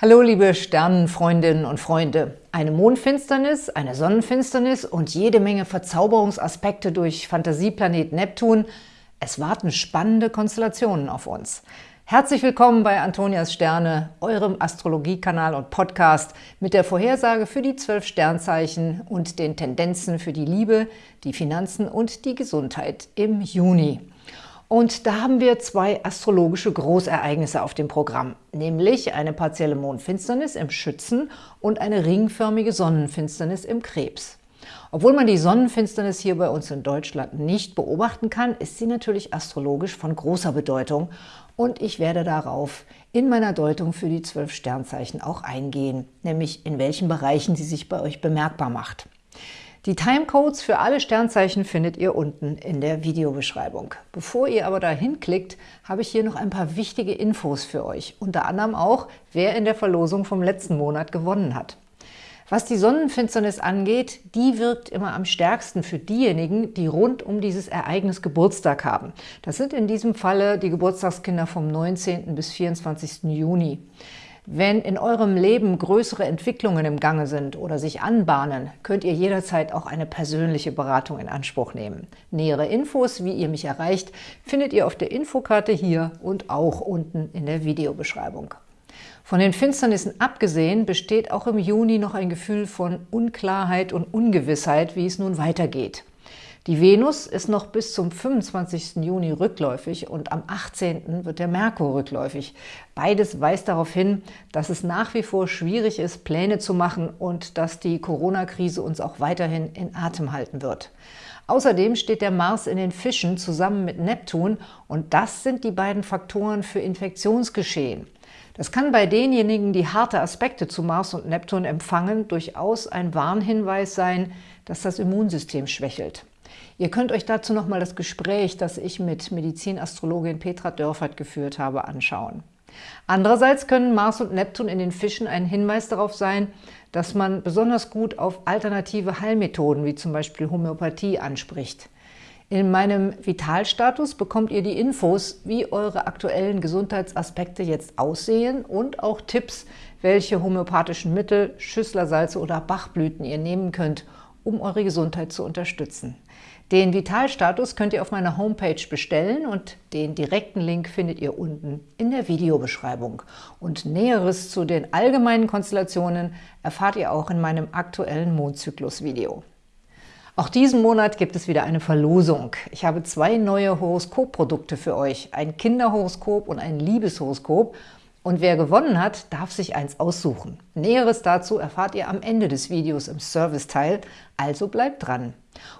Hallo liebe Sternenfreundinnen und Freunde. Eine Mondfinsternis, eine Sonnenfinsternis und jede Menge Verzauberungsaspekte durch Fantasieplanet Neptun. Es warten spannende Konstellationen auf uns. Herzlich willkommen bei Antonias Sterne, eurem Astrologiekanal und Podcast mit der Vorhersage für die zwölf Sternzeichen und den Tendenzen für die Liebe, die Finanzen und die Gesundheit im Juni. Und da haben wir zwei astrologische Großereignisse auf dem Programm, nämlich eine partielle Mondfinsternis im Schützen und eine ringförmige Sonnenfinsternis im Krebs. Obwohl man die Sonnenfinsternis hier bei uns in Deutschland nicht beobachten kann, ist sie natürlich astrologisch von großer Bedeutung und ich werde darauf in meiner Deutung für die zwölf Sternzeichen auch eingehen, nämlich in welchen Bereichen sie sich bei euch bemerkbar macht. Die Timecodes für alle Sternzeichen findet ihr unten in der Videobeschreibung. Bevor ihr aber dahin klickt, habe ich hier noch ein paar wichtige Infos für euch. Unter anderem auch, wer in der Verlosung vom letzten Monat gewonnen hat. Was die Sonnenfinsternis angeht, die wirkt immer am stärksten für diejenigen, die rund um dieses Ereignis Geburtstag haben. Das sind in diesem Falle die Geburtstagskinder vom 19. bis 24. Juni. Wenn in eurem Leben größere Entwicklungen im Gange sind oder sich anbahnen, könnt ihr jederzeit auch eine persönliche Beratung in Anspruch nehmen. Nähere Infos, wie ihr mich erreicht, findet ihr auf der Infokarte hier und auch unten in der Videobeschreibung. Von den Finsternissen abgesehen besteht auch im Juni noch ein Gefühl von Unklarheit und Ungewissheit, wie es nun weitergeht. Die Venus ist noch bis zum 25. Juni rückläufig und am 18. wird der Merkur rückläufig. Beides weist darauf hin, dass es nach wie vor schwierig ist, Pläne zu machen und dass die Corona-Krise uns auch weiterhin in Atem halten wird. Außerdem steht der Mars in den Fischen zusammen mit Neptun und das sind die beiden Faktoren für Infektionsgeschehen. Das kann bei denjenigen, die harte Aspekte zu Mars und Neptun empfangen, durchaus ein Warnhinweis sein, dass das Immunsystem schwächelt. Ihr könnt euch dazu nochmal das Gespräch, das ich mit Medizinastrologin Petra Dörfert geführt habe, anschauen. Andererseits können Mars und Neptun in den Fischen ein Hinweis darauf sein, dass man besonders gut auf alternative Heilmethoden wie zum Beispiel Homöopathie anspricht. In meinem Vitalstatus bekommt ihr die Infos, wie eure aktuellen Gesundheitsaspekte jetzt aussehen und auch Tipps, welche homöopathischen Mittel, Schüsslersalze oder Bachblüten ihr nehmen könnt, um eure Gesundheit zu unterstützen. Den Vitalstatus könnt ihr auf meiner Homepage bestellen und den direkten Link findet ihr unten in der Videobeschreibung. Und Näheres zu den allgemeinen Konstellationen erfahrt ihr auch in meinem aktuellen Mondzyklus-Video. Auch diesen Monat gibt es wieder eine Verlosung. Ich habe zwei neue Horoskopprodukte für euch, ein Kinderhoroskop und ein Liebeshoroskop und wer gewonnen hat, darf sich eins aussuchen. Näheres dazu erfahrt ihr am Ende des Videos im Serviceteil, also bleibt dran.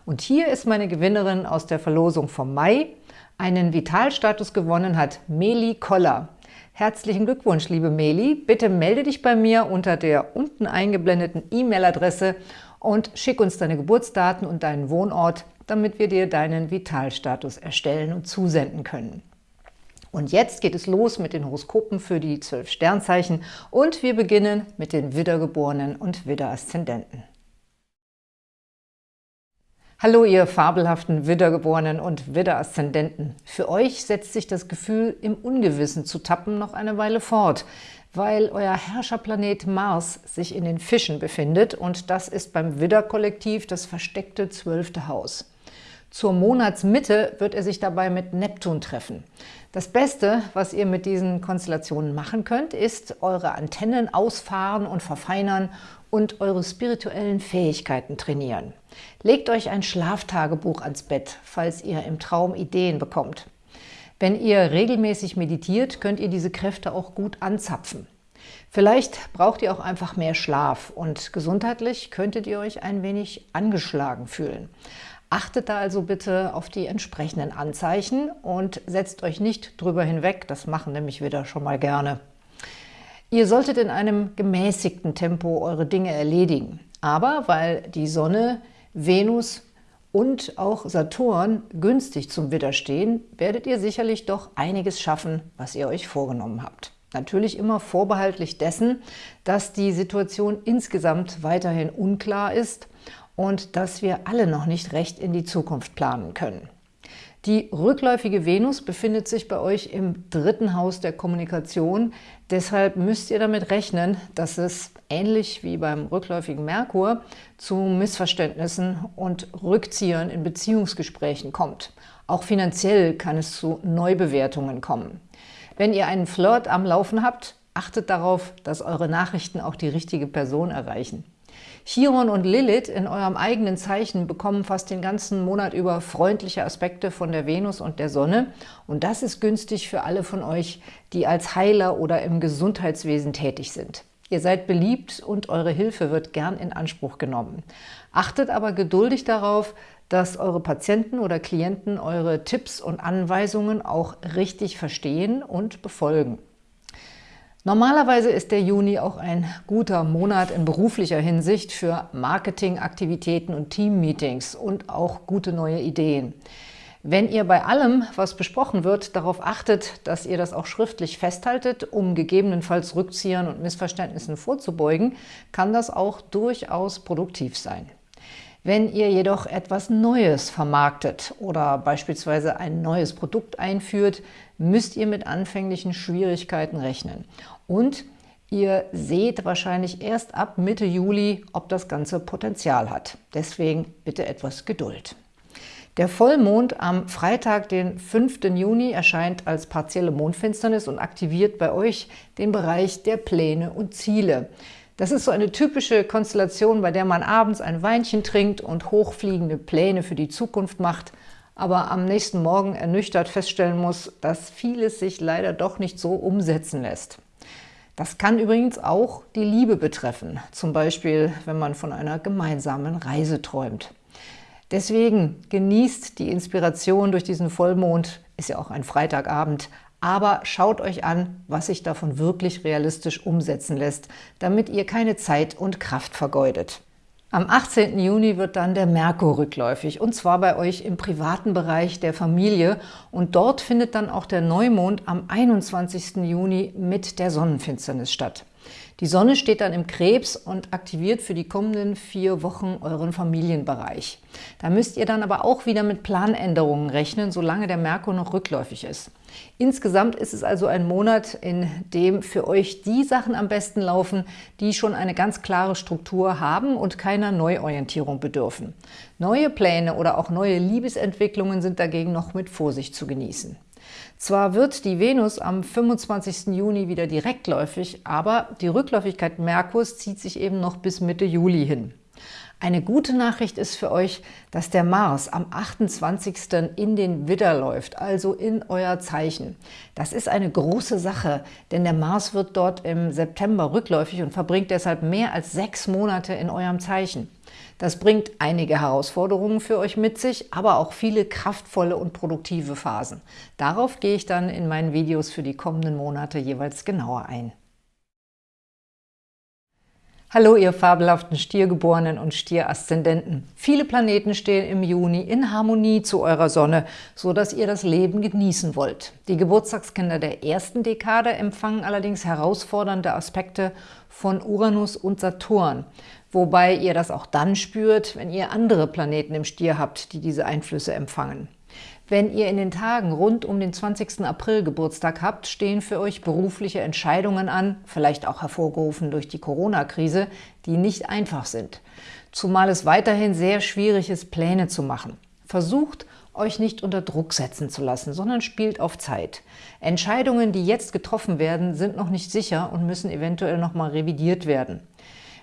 Und hier ist meine Gewinnerin aus der Verlosung vom Mai. Einen Vitalstatus gewonnen hat Meli Koller. Herzlichen Glückwunsch, liebe Meli. Bitte melde dich bei mir unter der unten eingeblendeten E-Mail-Adresse und schick uns deine Geburtsdaten und deinen Wohnort, damit wir dir deinen Vitalstatus erstellen und zusenden können. Und jetzt geht es los mit den Horoskopen für die zwölf Sternzeichen und wir beginnen mit den Widdergeborenen und Widderaszendenten. Hallo ihr fabelhaften Widdergeborenen und Widderaszendenten. Für euch setzt sich das Gefühl, im Ungewissen zu tappen, noch eine Weile fort, weil euer Herrscherplanet Mars sich in den Fischen befindet und das ist beim Widderkollektiv das versteckte zwölfte Haus. Zur Monatsmitte wird er sich dabei mit Neptun treffen. Das Beste, was ihr mit diesen Konstellationen machen könnt, ist eure Antennen ausfahren und verfeinern und eure spirituellen Fähigkeiten trainieren. Legt euch ein Schlaftagebuch ans Bett, falls ihr im Traum Ideen bekommt. Wenn ihr regelmäßig meditiert, könnt ihr diese Kräfte auch gut anzapfen. Vielleicht braucht ihr auch einfach mehr Schlaf und gesundheitlich könntet ihr euch ein wenig angeschlagen fühlen. Achtet da also bitte auf die entsprechenden Anzeichen und setzt euch nicht drüber hinweg, das machen nämlich wieder schon mal gerne. Ihr solltet in einem gemäßigten Tempo eure Dinge erledigen. Aber weil die Sonne, Venus und auch Saturn günstig zum Widder stehen, werdet ihr sicherlich doch einiges schaffen, was ihr euch vorgenommen habt. Natürlich immer vorbehaltlich dessen, dass die Situation insgesamt weiterhin unklar ist und dass wir alle noch nicht recht in die Zukunft planen können. Die rückläufige Venus befindet sich bei euch im dritten Haus der Kommunikation. Deshalb müsst ihr damit rechnen, dass es ähnlich wie beim rückläufigen Merkur zu Missverständnissen und Rückziehern in Beziehungsgesprächen kommt. Auch finanziell kann es zu Neubewertungen kommen. Wenn ihr einen Flirt am Laufen habt, achtet darauf, dass eure Nachrichten auch die richtige Person erreichen. Chiron und Lilith in eurem eigenen Zeichen bekommen fast den ganzen Monat über freundliche Aspekte von der Venus und der Sonne. Und das ist günstig für alle von euch, die als Heiler oder im Gesundheitswesen tätig sind. Ihr seid beliebt und eure Hilfe wird gern in Anspruch genommen. Achtet aber geduldig darauf, dass eure Patienten oder Klienten eure Tipps und Anweisungen auch richtig verstehen und befolgen. Normalerweise ist der Juni auch ein guter Monat in beruflicher Hinsicht für Marketingaktivitäten und Teammeetings und auch gute neue Ideen. Wenn ihr bei allem, was besprochen wird, darauf achtet, dass ihr das auch schriftlich festhaltet, um gegebenenfalls Rückziehern und Missverständnissen vorzubeugen, kann das auch durchaus produktiv sein. Wenn ihr jedoch etwas Neues vermarktet oder beispielsweise ein neues Produkt einführt, müsst ihr mit anfänglichen Schwierigkeiten rechnen. Und ihr seht wahrscheinlich erst ab Mitte Juli, ob das Ganze Potenzial hat. Deswegen bitte etwas Geduld. Der Vollmond am Freitag, den 5. Juni, erscheint als partielle Mondfinsternis und aktiviert bei euch den Bereich der Pläne und Ziele. Das ist so eine typische Konstellation, bei der man abends ein Weinchen trinkt und hochfliegende Pläne für die Zukunft macht, aber am nächsten Morgen ernüchtert feststellen muss, dass vieles sich leider doch nicht so umsetzen lässt. Das kann übrigens auch die Liebe betreffen, zum Beispiel, wenn man von einer gemeinsamen Reise träumt. Deswegen genießt die Inspiration durch diesen Vollmond, ist ja auch ein Freitagabend, aber schaut euch an, was sich davon wirklich realistisch umsetzen lässt, damit ihr keine Zeit und Kraft vergeudet. Am 18. Juni wird dann der Merkur rückläufig, und zwar bei euch im privaten Bereich der Familie. Und dort findet dann auch der Neumond am 21. Juni mit der Sonnenfinsternis statt. Die Sonne steht dann im Krebs und aktiviert für die kommenden vier Wochen euren Familienbereich. Da müsst ihr dann aber auch wieder mit Planänderungen rechnen, solange der Merkur noch rückläufig ist. Insgesamt ist es also ein Monat, in dem für euch die Sachen am besten laufen, die schon eine ganz klare Struktur haben und keiner Neuorientierung bedürfen. Neue Pläne oder auch neue Liebesentwicklungen sind dagegen noch mit Vorsicht zu genießen. Zwar wird die Venus am 25. Juni wieder direktläufig, aber die Rückläufigkeit Merkurs zieht sich eben noch bis Mitte Juli hin. Eine gute Nachricht ist für euch, dass der Mars am 28. in den Widder läuft, also in euer Zeichen. Das ist eine große Sache, denn der Mars wird dort im September rückläufig und verbringt deshalb mehr als sechs Monate in eurem Zeichen. Das bringt einige Herausforderungen für euch mit sich, aber auch viele kraftvolle und produktive Phasen. Darauf gehe ich dann in meinen Videos für die kommenden Monate jeweils genauer ein. Hallo, ihr fabelhaften Stiergeborenen und Stieraszendenten. Viele Planeten stehen im Juni in Harmonie zu eurer Sonne, so dass ihr das Leben genießen wollt. Die Geburtstagskinder der ersten Dekade empfangen allerdings herausfordernde Aspekte von Uranus und Saturn, wobei ihr das auch dann spürt, wenn ihr andere Planeten im Stier habt, die diese Einflüsse empfangen. Wenn ihr in den Tagen rund um den 20. April Geburtstag habt, stehen für euch berufliche Entscheidungen an, vielleicht auch hervorgerufen durch die Corona-Krise, die nicht einfach sind. Zumal es weiterhin sehr schwierig ist, Pläne zu machen. Versucht, euch nicht unter Druck setzen zu lassen, sondern spielt auf Zeit. Entscheidungen, die jetzt getroffen werden, sind noch nicht sicher und müssen eventuell nochmal revidiert werden.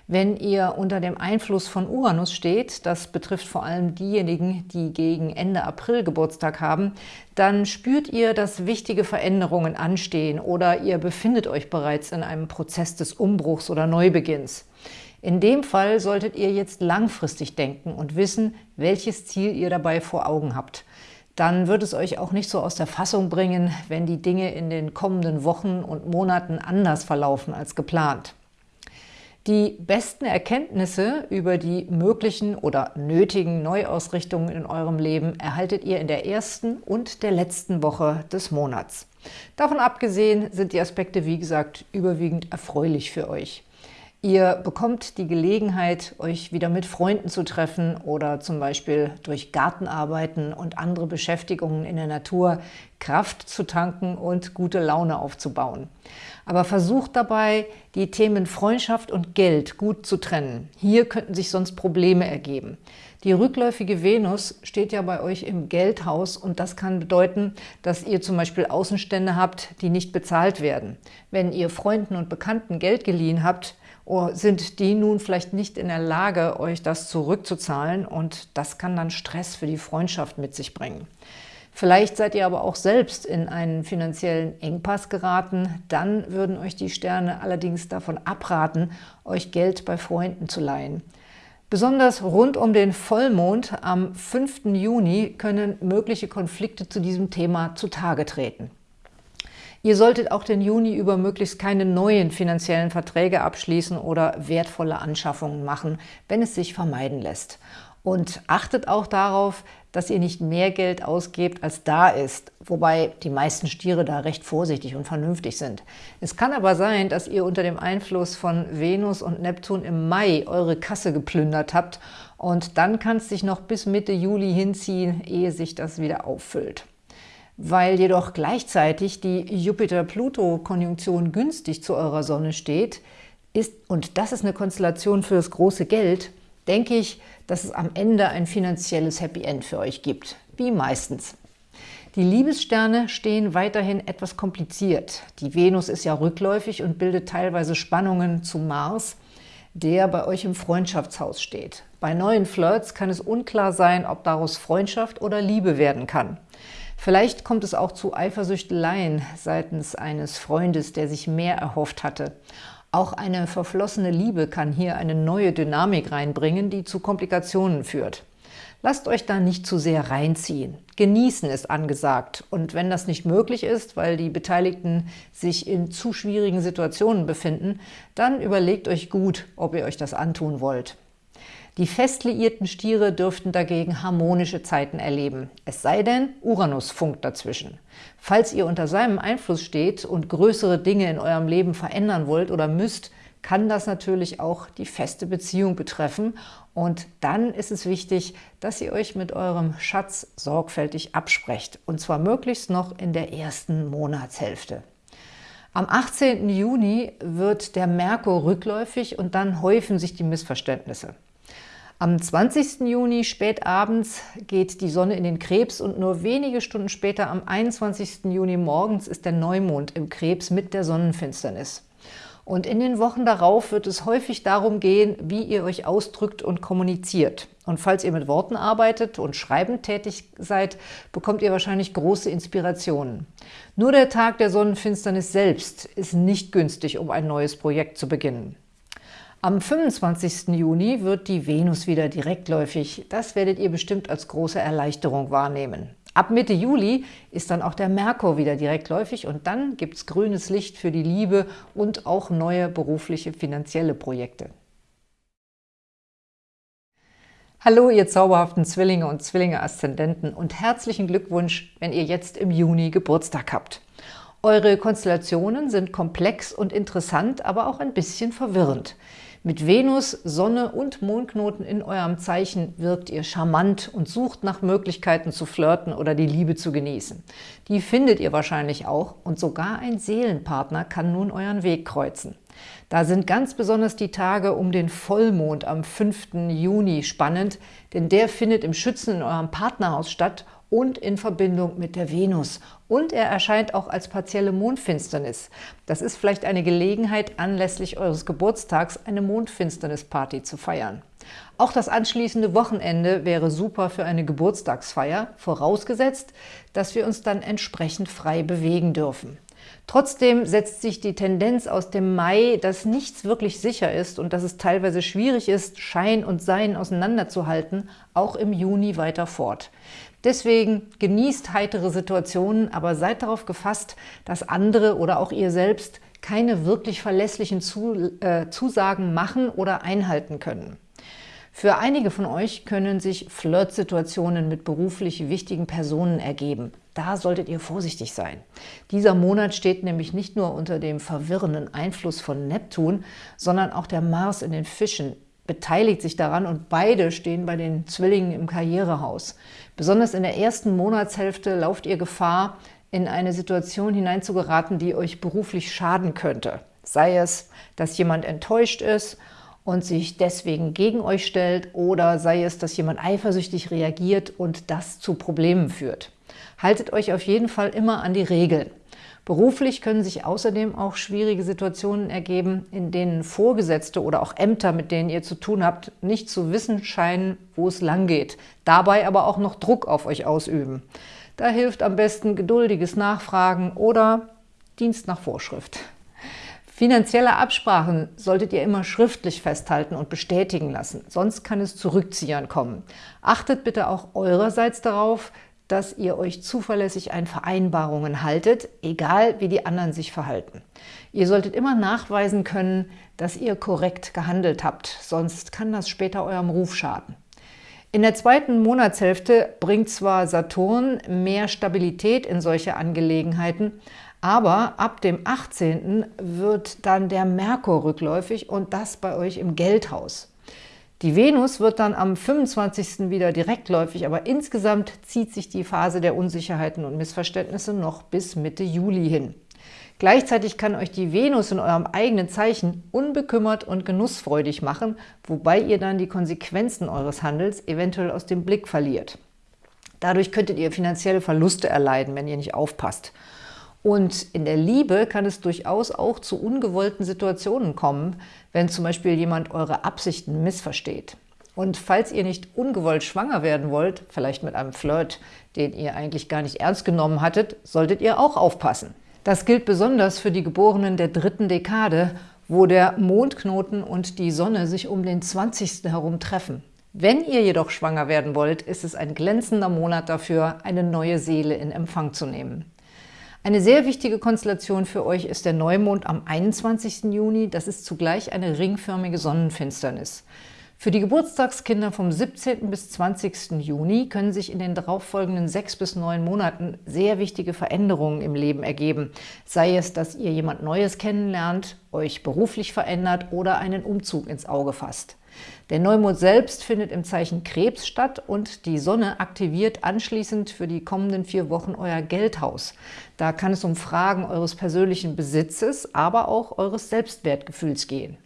Wenn ihr unter dem Einfluss von Uranus steht, das betrifft vor allem diejenigen, die gegen Ende April Geburtstag haben, dann spürt ihr, dass wichtige Veränderungen anstehen oder ihr befindet euch bereits in einem Prozess des Umbruchs oder Neubeginns. In dem Fall solltet ihr jetzt langfristig denken und wissen, welches Ziel ihr dabei vor Augen habt. Dann wird es euch auch nicht so aus der Fassung bringen, wenn die Dinge in den kommenden Wochen und Monaten anders verlaufen als geplant. Die besten Erkenntnisse über die möglichen oder nötigen Neuausrichtungen in eurem Leben erhaltet ihr in der ersten und der letzten Woche des Monats. Davon abgesehen sind die Aspekte, wie gesagt, überwiegend erfreulich für euch. Ihr bekommt die Gelegenheit, euch wieder mit Freunden zu treffen oder zum Beispiel durch Gartenarbeiten und andere Beschäftigungen in der Natur Kraft zu tanken und gute Laune aufzubauen. Aber versucht dabei, die Themen Freundschaft und Geld gut zu trennen. Hier könnten sich sonst Probleme ergeben. Die rückläufige Venus steht ja bei euch im Geldhaus und das kann bedeuten, dass ihr zum Beispiel Außenstände habt, die nicht bezahlt werden. Wenn ihr Freunden und Bekannten Geld geliehen habt, oh, sind die nun vielleicht nicht in der Lage, euch das zurückzuzahlen und das kann dann Stress für die Freundschaft mit sich bringen. Vielleicht seid ihr aber auch selbst in einen finanziellen Engpass geraten. Dann würden euch die Sterne allerdings davon abraten, euch Geld bei Freunden zu leihen. Besonders rund um den Vollmond am 5. Juni können mögliche Konflikte zu diesem Thema zutage treten. Ihr solltet auch den Juni über möglichst keine neuen finanziellen Verträge abschließen oder wertvolle Anschaffungen machen, wenn es sich vermeiden lässt. Und achtet auch darauf, dass ihr nicht mehr Geld ausgebt, als da ist, wobei die meisten Stiere da recht vorsichtig und vernünftig sind. Es kann aber sein, dass ihr unter dem Einfluss von Venus und Neptun im Mai eure Kasse geplündert habt und dann kann es sich noch bis Mitte Juli hinziehen, ehe sich das wieder auffüllt. Weil jedoch gleichzeitig die Jupiter-Pluto-Konjunktion günstig zu eurer Sonne steht, ist, und das ist eine Konstellation für das große Geld, denke ich, dass es am Ende ein finanzielles Happy End für euch gibt, wie meistens. Die Liebessterne stehen weiterhin etwas kompliziert. Die Venus ist ja rückläufig und bildet teilweise Spannungen zu Mars, der bei euch im Freundschaftshaus steht. Bei neuen Flirts kann es unklar sein, ob daraus Freundschaft oder Liebe werden kann. Vielleicht kommt es auch zu Eifersüchteleien seitens eines Freundes, der sich mehr erhofft hatte. Auch eine verflossene Liebe kann hier eine neue Dynamik reinbringen, die zu Komplikationen führt. Lasst euch da nicht zu sehr reinziehen. Genießen ist angesagt. Und wenn das nicht möglich ist, weil die Beteiligten sich in zu schwierigen Situationen befinden, dann überlegt euch gut, ob ihr euch das antun wollt. Die fest liierten Stiere dürften dagegen harmonische Zeiten erleben, es sei denn, Uranus funkt dazwischen. Falls ihr unter seinem Einfluss steht und größere Dinge in eurem Leben verändern wollt oder müsst, kann das natürlich auch die feste Beziehung betreffen und dann ist es wichtig, dass ihr euch mit eurem Schatz sorgfältig absprecht und zwar möglichst noch in der ersten Monatshälfte. Am 18. Juni wird der Merkur rückläufig und dann häufen sich die Missverständnisse. Am 20. Juni spät abends geht die Sonne in den Krebs und nur wenige Stunden später, am 21. Juni morgens, ist der Neumond im Krebs mit der Sonnenfinsternis. Und in den Wochen darauf wird es häufig darum gehen, wie ihr euch ausdrückt und kommuniziert. Und falls ihr mit Worten arbeitet und schreibend tätig seid, bekommt ihr wahrscheinlich große Inspirationen. Nur der Tag der Sonnenfinsternis selbst ist nicht günstig, um ein neues Projekt zu beginnen. Am 25. Juni wird die Venus wieder direktläufig. Das werdet ihr bestimmt als große Erleichterung wahrnehmen. Ab Mitte Juli ist dann auch der Merkur wieder direktläufig und dann gibt es grünes Licht für die Liebe und auch neue berufliche finanzielle Projekte. Hallo, ihr zauberhaften Zwillinge und Zwillinge-Aszendenten und herzlichen Glückwunsch, wenn ihr jetzt im Juni Geburtstag habt. Eure Konstellationen sind komplex und interessant, aber auch ein bisschen verwirrend. Mit Venus, Sonne und Mondknoten in eurem Zeichen wirkt ihr charmant und sucht nach Möglichkeiten zu flirten oder die Liebe zu genießen. Die findet ihr wahrscheinlich auch und sogar ein Seelenpartner kann nun euren Weg kreuzen. Da sind ganz besonders die Tage um den Vollmond am 5. Juni spannend, denn der findet im Schützen in eurem Partnerhaus statt und in Verbindung mit der Venus. Und er erscheint auch als partielle Mondfinsternis. Das ist vielleicht eine Gelegenheit, anlässlich eures Geburtstags eine Mondfinsternisparty zu feiern. Auch das anschließende Wochenende wäre super für eine Geburtstagsfeier, vorausgesetzt, dass wir uns dann entsprechend frei bewegen dürfen. Trotzdem setzt sich die Tendenz aus dem Mai, dass nichts wirklich sicher ist und dass es teilweise schwierig ist, Schein und Sein auseinanderzuhalten, auch im Juni weiter fort. Deswegen genießt heitere Situationen, aber seid darauf gefasst, dass andere oder auch ihr selbst keine wirklich verlässlichen äh, Zusagen machen oder einhalten können. Für einige von euch können sich Flirtsituationen mit beruflich wichtigen Personen ergeben. Da solltet ihr vorsichtig sein. Dieser Monat steht nämlich nicht nur unter dem verwirrenden Einfluss von Neptun, sondern auch der Mars in den Fischen beteiligt sich daran und beide stehen bei den Zwillingen im Karrierehaus. Besonders in der ersten Monatshälfte lauft ihr Gefahr, in eine Situation hineinzugeraten, die euch beruflich schaden könnte. Sei es, dass jemand enttäuscht ist und sich deswegen gegen euch stellt oder sei es, dass jemand eifersüchtig reagiert und das zu Problemen führt. Haltet euch auf jeden Fall immer an die Regeln. Beruflich können sich außerdem auch schwierige Situationen ergeben, in denen Vorgesetzte oder auch Ämter, mit denen ihr zu tun habt, nicht zu wissen scheinen, wo es lang geht, dabei aber auch noch Druck auf euch ausüben. Da hilft am besten geduldiges Nachfragen oder Dienst nach Vorschrift. Finanzielle Absprachen solltet ihr immer schriftlich festhalten und bestätigen lassen, sonst kann es zu Rückziehern kommen. Achtet bitte auch eurerseits darauf, dass ihr euch zuverlässig an Vereinbarungen haltet, egal wie die anderen sich verhalten. Ihr solltet immer nachweisen können, dass ihr korrekt gehandelt habt, sonst kann das später eurem Ruf schaden. In der zweiten Monatshälfte bringt zwar Saturn mehr Stabilität in solche Angelegenheiten, aber ab dem 18. wird dann der Merkur rückläufig und das bei euch im Geldhaus. Die Venus wird dann am 25. wieder direktläufig, aber insgesamt zieht sich die Phase der Unsicherheiten und Missverständnisse noch bis Mitte Juli hin. Gleichzeitig kann euch die Venus in eurem eigenen Zeichen unbekümmert und genussfreudig machen, wobei ihr dann die Konsequenzen eures Handels eventuell aus dem Blick verliert. Dadurch könntet ihr finanzielle Verluste erleiden, wenn ihr nicht aufpasst. Und in der Liebe kann es durchaus auch zu ungewollten Situationen kommen, wenn zum Beispiel jemand eure Absichten missversteht. Und falls ihr nicht ungewollt schwanger werden wollt, vielleicht mit einem Flirt, den ihr eigentlich gar nicht ernst genommen hattet, solltet ihr auch aufpassen. Das gilt besonders für die Geborenen der dritten Dekade, wo der Mondknoten und die Sonne sich um den 20. herum treffen. Wenn ihr jedoch schwanger werden wollt, ist es ein glänzender Monat dafür, eine neue Seele in Empfang zu nehmen. Eine sehr wichtige Konstellation für euch ist der Neumond am 21. Juni. Das ist zugleich eine ringförmige Sonnenfinsternis. Für die Geburtstagskinder vom 17. bis 20. Juni können sich in den darauffolgenden sechs bis neun Monaten sehr wichtige Veränderungen im Leben ergeben. Sei es, dass ihr jemand Neues kennenlernt, euch beruflich verändert oder einen Umzug ins Auge fasst. Der Neumond selbst findet im Zeichen Krebs statt und die Sonne aktiviert anschließend für die kommenden vier Wochen euer Geldhaus. Da kann es um Fragen eures persönlichen Besitzes, aber auch eures Selbstwertgefühls gehen.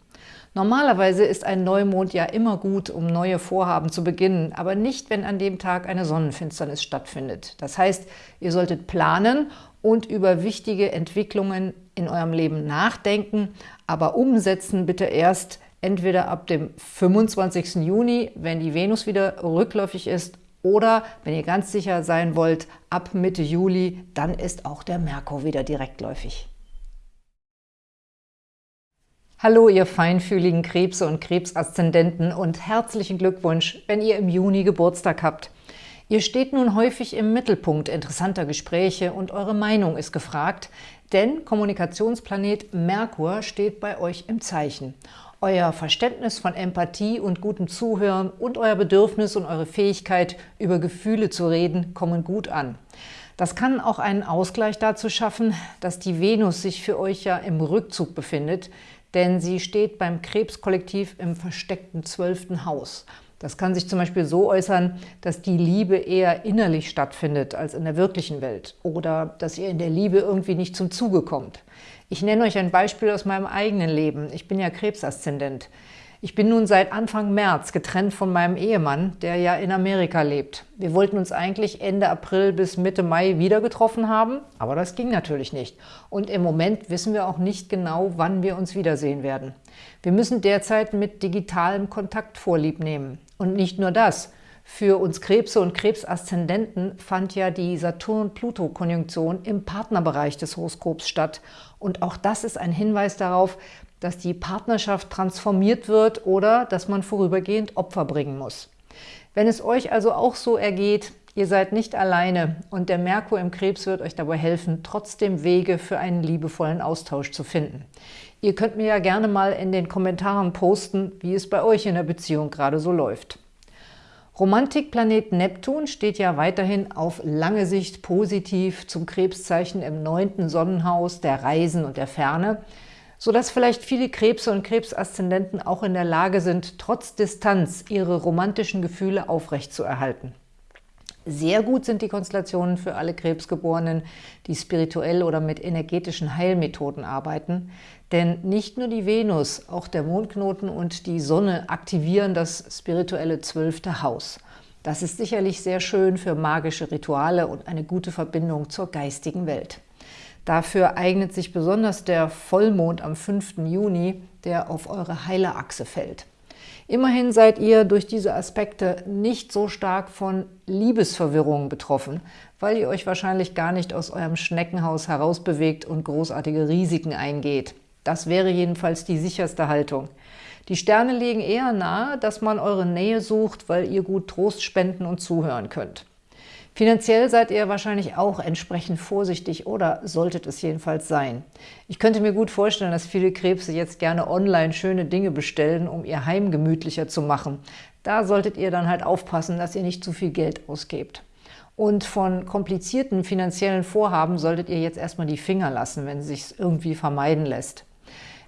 Normalerweise ist ein Neumond ja immer gut, um neue Vorhaben zu beginnen, aber nicht, wenn an dem Tag eine Sonnenfinsternis stattfindet. Das heißt, ihr solltet planen und über wichtige Entwicklungen in eurem Leben nachdenken, aber umsetzen bitte erst, entweder ab dem 25. Juni, wenn die Venus wieder rückläufig ist, oder wenn ihr ganz sicher sein wollt, ab Mitte Juli, dann ist auch der Merkur wieder direktläufig. Hallo, ihr feinfühligen Krebse und Krebsaszendenten und herzlichen Glückwunsch, wenn ihr im Juni Geburtstag habt. Ihr steht nun häufig im Mittelpunkt interessanter Gespräche und eure Meinung ist gefragt, denn Kommunikationsplanet Merkur steht bei euch im Zeichen. Euer Verständnis von Empathie und gutem Zuhören und euer Bedürfnis und eure Fähigkeit, über Gefühle zu reden, kommen gut an. Das kann auch einen Ausgleich dazu schaffen, dass die Venus sich für euch ja im Rückzug befindet, denn sie steht beim Krebskollektiv im versteckten zwölften Haus. Das kann sich zum Beispiel so äußern, dass die Liebe eher innerlich stattfindet als in der wirklichen Welt oder dass ihr in der Liebe irgendwie nicht zum Zuge kommt. Ich nenne euch ein Beispiel aus meinem eigenen Leben. Ich bin ja Krebsaszendent. Ich bin nun seit Anfang März getrennt von meinem Ehemann, der ja in Amerika lebt. Wir wollten uns eigentlich Ende April bis Mitte Mai wieder getroffen haben, aber das ging natürlich nicht. Und im Moment wissen wir auch nicht genau, wann wir uns wiedersehen werden. Wir müssen derzeit mit digitalem Kontakt vorlieb nehmen. Und nicht nur das. Für uns Krebse und Krebsaszendenten fand ja die Saturn-Pluto-Konjunktion im Partnerbereich des Horoskops statt. Und auch das ist ein Hinweis darauf, dass die Partnerschaft transformiert wird oder dass man vorübergehend Opfer bringen muss. Wenn es euch also auch so ergeht, ihr seid nicht alleine und der Merkur im Krebs wird euch dabei helfen, trotzdem Wege für einen liebevollen Austausch zu finden. Ihr könnt mir ja gerne mal in den Kommentaren posten, wie es bei euch in der Beziehung gerade so läuft. Romantikplanet Neptun steht ja weiterhin auf lange Sicht positiv zum Krebszeichen im neunten Sonnenhaus der Reisen und der Ferne, sodass vielleicht viele Krebse und Krebsaszendenten auch in der Lage sind, trotz Distanz ihre romantischen Gefühle aufrechtzuerhalten. Sehr gut sind die Konstellationen für alle Krebsgeborenen, die spirituell oder mit energetischen Heilmethoden arbeiten, denn nicht nur die Venus, auch der Mondknoten und die Sonne aktivieren das spirituelle zwölfte Haus. Das ist sicherlich sehr schön für magische Rituale und eine gute Verbindung zur geistigen Welt. Dafür eignet sich besonders der Vollmond am 5. Juni, der auf eure Heilerachse fällt. Immerhin seid ihr durch diese Aspekte nicht so stark von Liebesverwirrungen betroffen, weil ihr euch wahrscheinlich gar nicht aus eurem Schneckenhaus herausbewegt und großartige Risiken eingeht. Das wäre jedenfalls die sicherste Haltung. Die Sterne legen eher nahe, dass man eure Nähe sucht, weil ihr gut Trost spenden und zuhören könnt. Finanziell seid ihr wahrscheinlich auch entsprechend vorsichtig oder solltet es jedenfalls sein. Ich könnte mir gut vorstellen, dass viele Krebse jetzt gerne online schöne Dinge bestellen, um ihr Heim gemütlicher zu machen. Da solltet ihr dann halt aufpassen, dass ihr nicht zu viel Geld ausgebt. Und von komplizierten finanziellen Vorhaben solltet ihr jetzt erstmal die Finger lassen, wenn es sich irgendwie vermeiden lässt.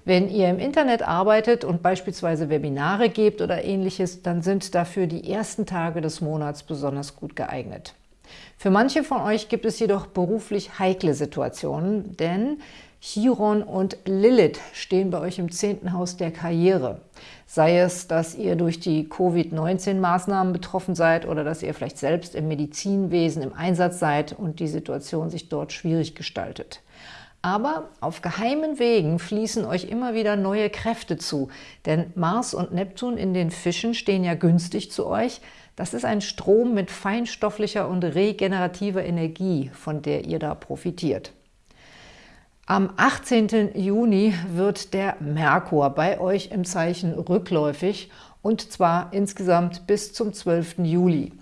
Wenn ihr im Internet arbeitet und beispielsweise Webinare gebt oder ähnliches, dann sind dafür die ersten Tage des Monats besonders gut geeignet. Für manche von euch gibt es jedoch beruflich heikle Situationen, denn Chiron und Lilith stehen bei euch im zehnten Haus der Karriere. Sei es, dass ihr durch die Covid-19-Maßnahmen betroffen seid oder dass ihr vielleicht selbst im Medizinwesen im Einsatz seid und die Situation sich dort schwierig gestaltet. Aber auf geheimen Wegen fließen euch immer wieder neue Kräfte zu, denn Mars und Neptun in den Fischen stehen ja günstig zu euch, das ist ein Strom mit feinstofflicher und regenerativer Energie, von der ihr da profitiert. Am 18. Juni wird der Merkur bei euch im Zeichen rückläufig und zwar insgesamt bis zum 12. Juli.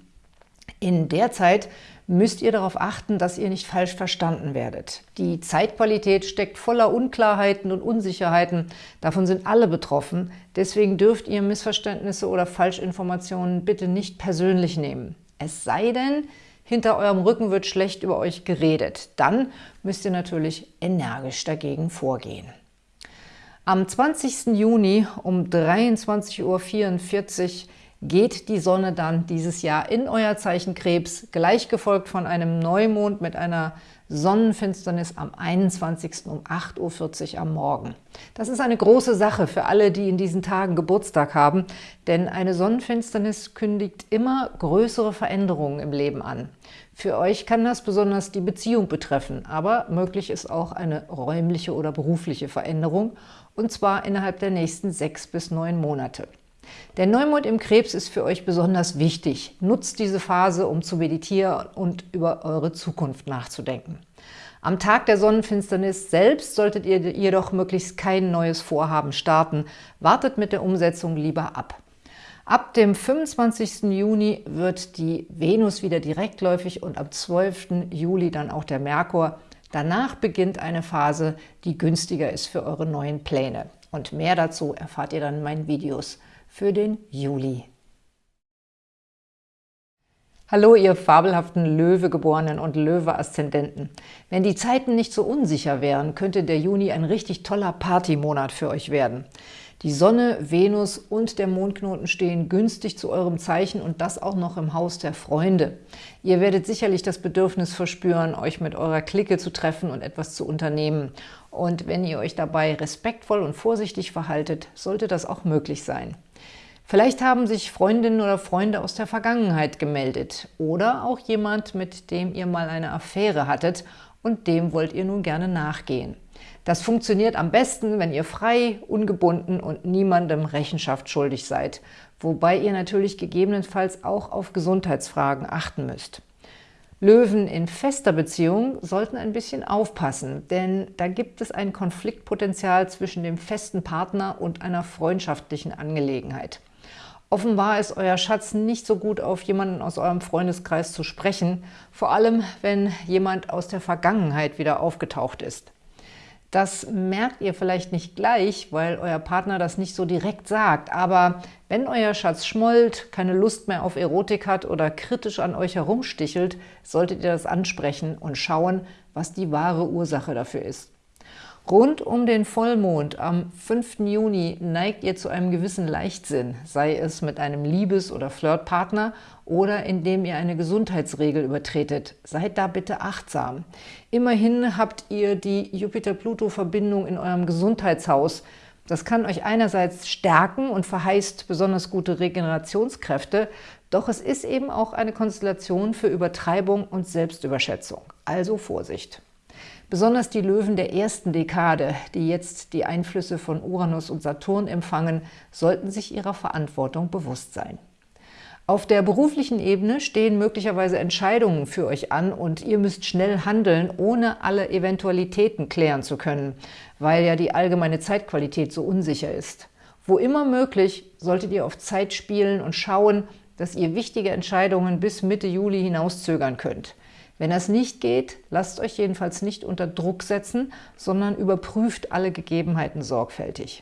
In der Zeit müsst ihr darauf achten, dass ihr nicht falsch verstanden werdet. Die Zeitqualität steckt voller Unklarheiten und Unsicherheiten. Davon sind alle betroffen. Deswegen dürft ihr Missverständnisse oder Falschinformationen bitte nicht persönlich nehmen. Es sei denn, hinter eurem Rücken wird schlecht über euch geredet. Dann müsst ihr natürlich energisch dagegen vorgehen. Am 20. Juni um 23.44 Uhr geht die Sonne dann dieses Jahr in euer Zeichen Krebs, gleich gefolgt von einem Neumond mit einer Sonnenfinsternis am 21. um 8.40 Uhr am Morgen. Das ist eine große Sache für alle, die in diesen Tagen Geburtstag haben, denn eine Sonnenfinsternis kündigt immer größere Veränderungen im Leben an. Für euch kann das besonders die Beziehung betreffen, aber möglich ist auch eine räumliche oder berufliche Veränderung, und zwar innerhalb der nächsten sechs bis neun Monate. Der Neumond im Krebs ist für euch besonders wichtig. Nutzt diese Phase, um zu meditieren und über eure Zukunft nachzudenken. Am Tag der Sonnenfinsternis selbst solltet ihr jedoch möglichst kein neues Vorhaben starten. Wartet mit der Umsetzung lieber ab. Ab dem 25. Juni wird die Venus wieder direktläufig und am 12. Juli dann auch der Merkur. Danach beginnt eine Phase, die günstiger ist für eure neuen Pläne. Und mehr dazu erfahrt ihr dann in meinen Videos für den Juli. Hallo, ihr fabelhaften Löwegeborenen und Löwe-Aszendenten. Wenn die Zeiten nicht so unsicher wären, könnte der Juni ein richtig toller Partymonat für euch werden. Die Sonne, Venus und der Mondknoten stehen günstig zu eurem Zeichen und das auch noch im Haus der Freunde. Ihr werdet sicherlich das Bedürfnis verspüren, euch mit eurer Clique zu treffen und etwas zu unternehmen. Und wenn ihr euch dabei respektvoll und vorsichtig verhaltet, sollte das auch möglich sein. Vielleicht haben sich Freundinnen oder Freunde aus der Vergangenheit gemeldet oder auch jemand, mit dem ihr mal eine Affäre hattet und dem wollt ihr nun gerne nachgehen. Das funktioniert am besten, wenn ihr frei, ungebunden und niemandem Rechenschaft schuldig seid, wobei ihr natürlich gegebenenfalls auch auf Gesundheitsfragen achten müsst. Löwen in fester Beziehung sollten ein bisschen aufpassen, denn da gibt es ein Konfliktpotenzial zwischen dem festen Partner und einer freundschaftlichen Angelegenheit. Offenbar ist euer Schatz nicht so gut auf jemanden aus eurem Freundeskreis zu sprechen, vor allem wenn jemand aus der Vergangenheit wieder aufgetaucht ist. Das merkt ihr vielleicht nicht gleich, weil euer Partner das nicht so direkt sagt, aber wenn euer Schatz schmollt, keine Lust mehr auf Erotik hat oder kritisch an euch herumstichelt, solltet ihr das ansprechen und schauen, was die wahre Ursache dafür ist. Rund um den Vollmond am 5. Juni neigt ihr zu einem gewissen Leichtsinn, sei es mit einem Liebes- oder Flirtpartner oder indem ihr eine Gesundheitsregel übertretet. Seid da bitte achtsam. Immerhin habt ihr die Jupiter-Pluto-Verbindung in eurem Gesundheitshaus. Das kann euch einerseits stärken und verheißt besonders gute Regenerationskräfte, doch es ist eben auch eine Konstellation für Übertreibung und Selbstüberschätzung. Also Vorsicht! Besonders die Löwen der ersten Dekade, die jetzt die Einflüsse von Uranus und Saturn empfangen, sollten sich ihrer Verantwortung bewusst sein. Auf der beruflichen Ebene stehen möglicherweise Entscheidungen für euch an und ihr müsst schnell handeln, ohne alle Eventualitäten klären zu können, weil ja die allgemeine Zeitqualität so unsicher ist. Wo immer möglich, solltet ihr auf Zeit spielen und schauen, dass ihr wichtige Entscheidungen bis Mitte Juli hinauszögern könnt. Wenn das nicht geht, lasst euch jedenfalls nicht unter Druck setzen, sondern überprüft alle Gegebenheiten sorgfältig.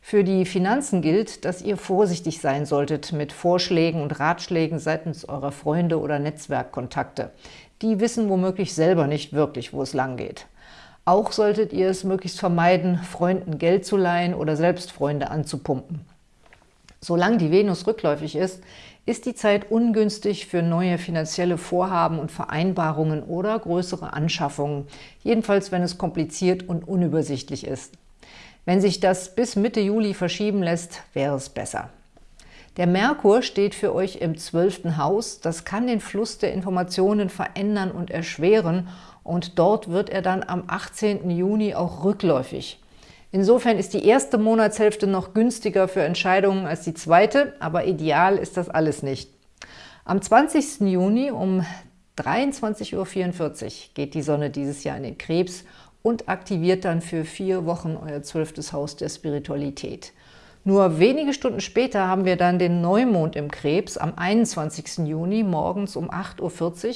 Für die Finanzen gilt, dass ihr vorsichtig sein solltet mit Vorschlägen und Ratschlägen seitens eurer Freunde oder Netzwerkkontakte. Die wissen womöglich selber nicht wirklich, wo es lang geht. Auch solltet ihr es möglichst vermeiden, Freunden Geld zu leihen oder selbst Freunde anzupumpen. Solange die Venus rückläufig ist, ist die Zeit ungünstig für neue finanzielle Vorhaben und Vereinbarungen oder größere Anschaffungen, jedenfalls wenn es kompliziert und unübersichtlich ist. Wenn sich das bis Mitte Juli verschieben lässt, wäre es besser. Der Merkur steht für euch im zwölften Haus. Das kann den Fluss der Informationen verändern und erschweren und dort wird er dann am 18. Juni auch rückläufig. Insofern ist die erste Monatshälfte noch günstiger für Entscheidungen als die zweite, aber ideal ist das alles nicht. Am 20. Juni um 23.44 Uhr geht die Sonne dieses Jahr in den Krebs und aktiviert dann für vier Wochen euer zwölftes Haus der Spiritualität. Nur wenige Stunden später haben wir dann den Neumond im Krebs am 21. Juni morgens um 8.40 Uhr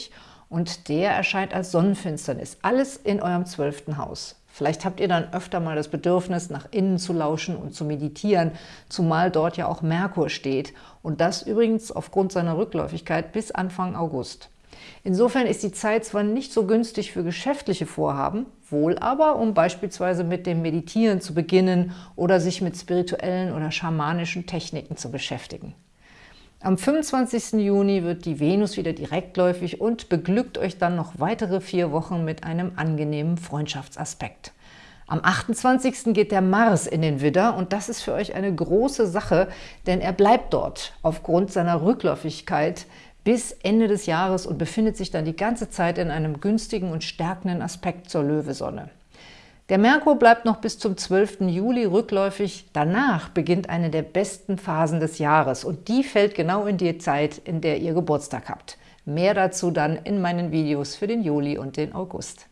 und der erscheint als Sonnenfinsternis. Alles in eurem zwölften Haus. Vielleicht habt ihr dann öfter mal das Bedürfnis, nach innen zu lauschen und zu meditieren, zumal dort ja auch Merkur steht und das übrigens aufgrund seiner Rückläufigkeit bis Anfang August. Insofern ist die Zeit zwar nicht so günstig für geschäftliche Vorhaben, wohl aber, um beispielsweise mit dem Meditieren zu beginnen oder sich mit spirituellen oder schamanischen Techniken zu beschäftigen. Am 25. Juni wird die Venus wieder direktläufig und beglückt euch dann noch weitere vier Wochen mit einem angenehmen Freundschaftsaspekt. Am 28. geht der Mars in den Widder und das ist für euch eine große Sache, denn er bleibt dort aufgrund seiner Rückläufigkeit bis Ende des Jahres und befindet sich dann die ganze Zeit in einem günstigen und stärkenden Aspekt zur Löwesonne. Der Merkur bleibt noch bis zum 12. Juli rückläufig. Danach beginnt eine der besten Phasen des Jahres und die fällt genau in die Zeit, in der ihr Geburtstag habt. Mehr dazu dann in meinen Videos für den Juli und den August.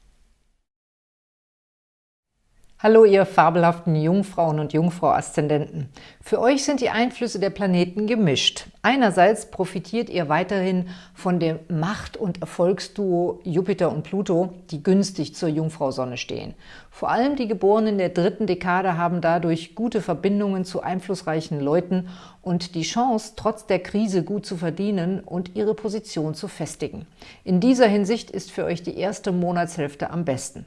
Hallo, ihr fabelhaften Jungfrauen und Jungfrau-Aszendenten. Für euch sind die Einflüsse der Planeten gemischt. Einerseits profitiert ihr weiterhin von dem Macht- und Erfolgsduo Jupiter und Pluto, die günstig zur Jungfrau-Sonne stehen. Vor allem die Geborenen der dritten Dekade haben dadurch gute Verbindungen zu einflussreichen Leuten und die Chance, trotz der Krise gut zu verdienen und ihre Position zu festigen. In dieser Hinsicht ist für euch die erste Monatshälfte am besten.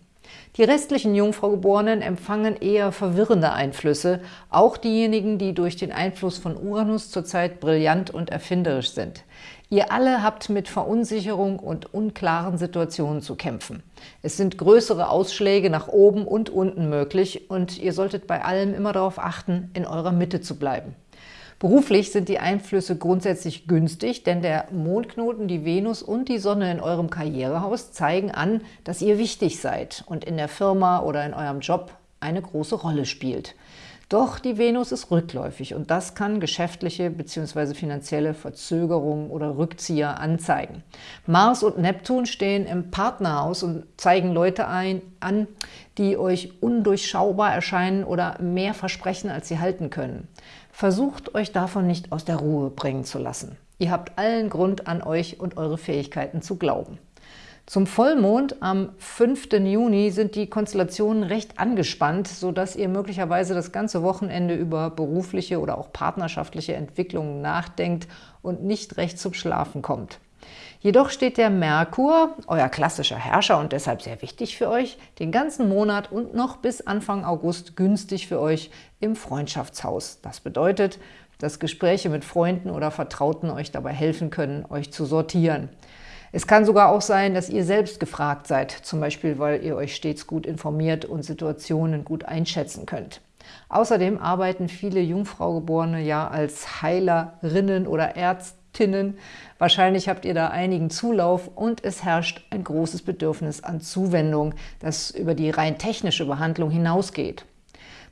Die restlichen Jungfraugeborenen empfangen eher verwirrende Einflüsse, auch diejenigen, die durch den Einfluss von Uranus zurzeit brillant und erfinderisch sind. Ihr alle habt mit Verunsicherung und unklaren Situationen zu kämpfen. Es sind größere Ausschläge nach oben und unten möglich und ihr solltet bei allem immer darauf achten, in eurer Mitte zu bleiben. Beruflich sind die Einflüsse grundsätzlich günstig, denn der Mondknoten, die Venus und die Sonne in eurem Karrierehaus zeigen an, dass ihr wichtig seid und in der Firma oder in eurem Job eine große Rolle spielt. Doch die Venus ist rückläufig und das kann geschäftliche bzw. finanzielle Verzögerungen oder Rückzieher anzeigen. Mars und Neptun stehen im Partnerhaus und zeigen Leute ein, an, die euch undurchschaubar erscheinen oder mehr versprechen, als sie halten können. Versucht euch davon nicht aus der Ruhe bringen zu lassen. Ihr habt allen Grund, an euch und eure Fähigkeiten zu glauben. Zum Vollmond am 5. Juni sind die Konstellationen recht angespannt, sodass ihr möglicherweise das ganze Wochenende über berufliche oder auch partnerschaftliche Entwicklungen nachdenkt und nicht recht zum Schlafen kommt. Jedoch steht der Merkur, euer klassischer Herrscher und deshalb sehr wichtig für euch, den ganzen Monat und noch bis Anfang August günstig für euch im Freundschaftshaus. Das bedeutet, dass Gespräche mit Freunden oder Vertrauten euch dabei helfen können, euch zu sortieren. Es kann sogar auch sein, dass ihr selbst gefragt seid, zum Beispiel, weil ihr euch stets gut informiert und Situationen gut einschätzen könnt. Außerdem arbeiten viele Jungfraugeborene ja als Heilerinnen oder Ärztinnen. Wahrscheinlich habt ihr da einigen Zulauf und es herrscht ein großes Bedürfnis an Zuwendung, das über die rein technische Behandlung hinausgeht.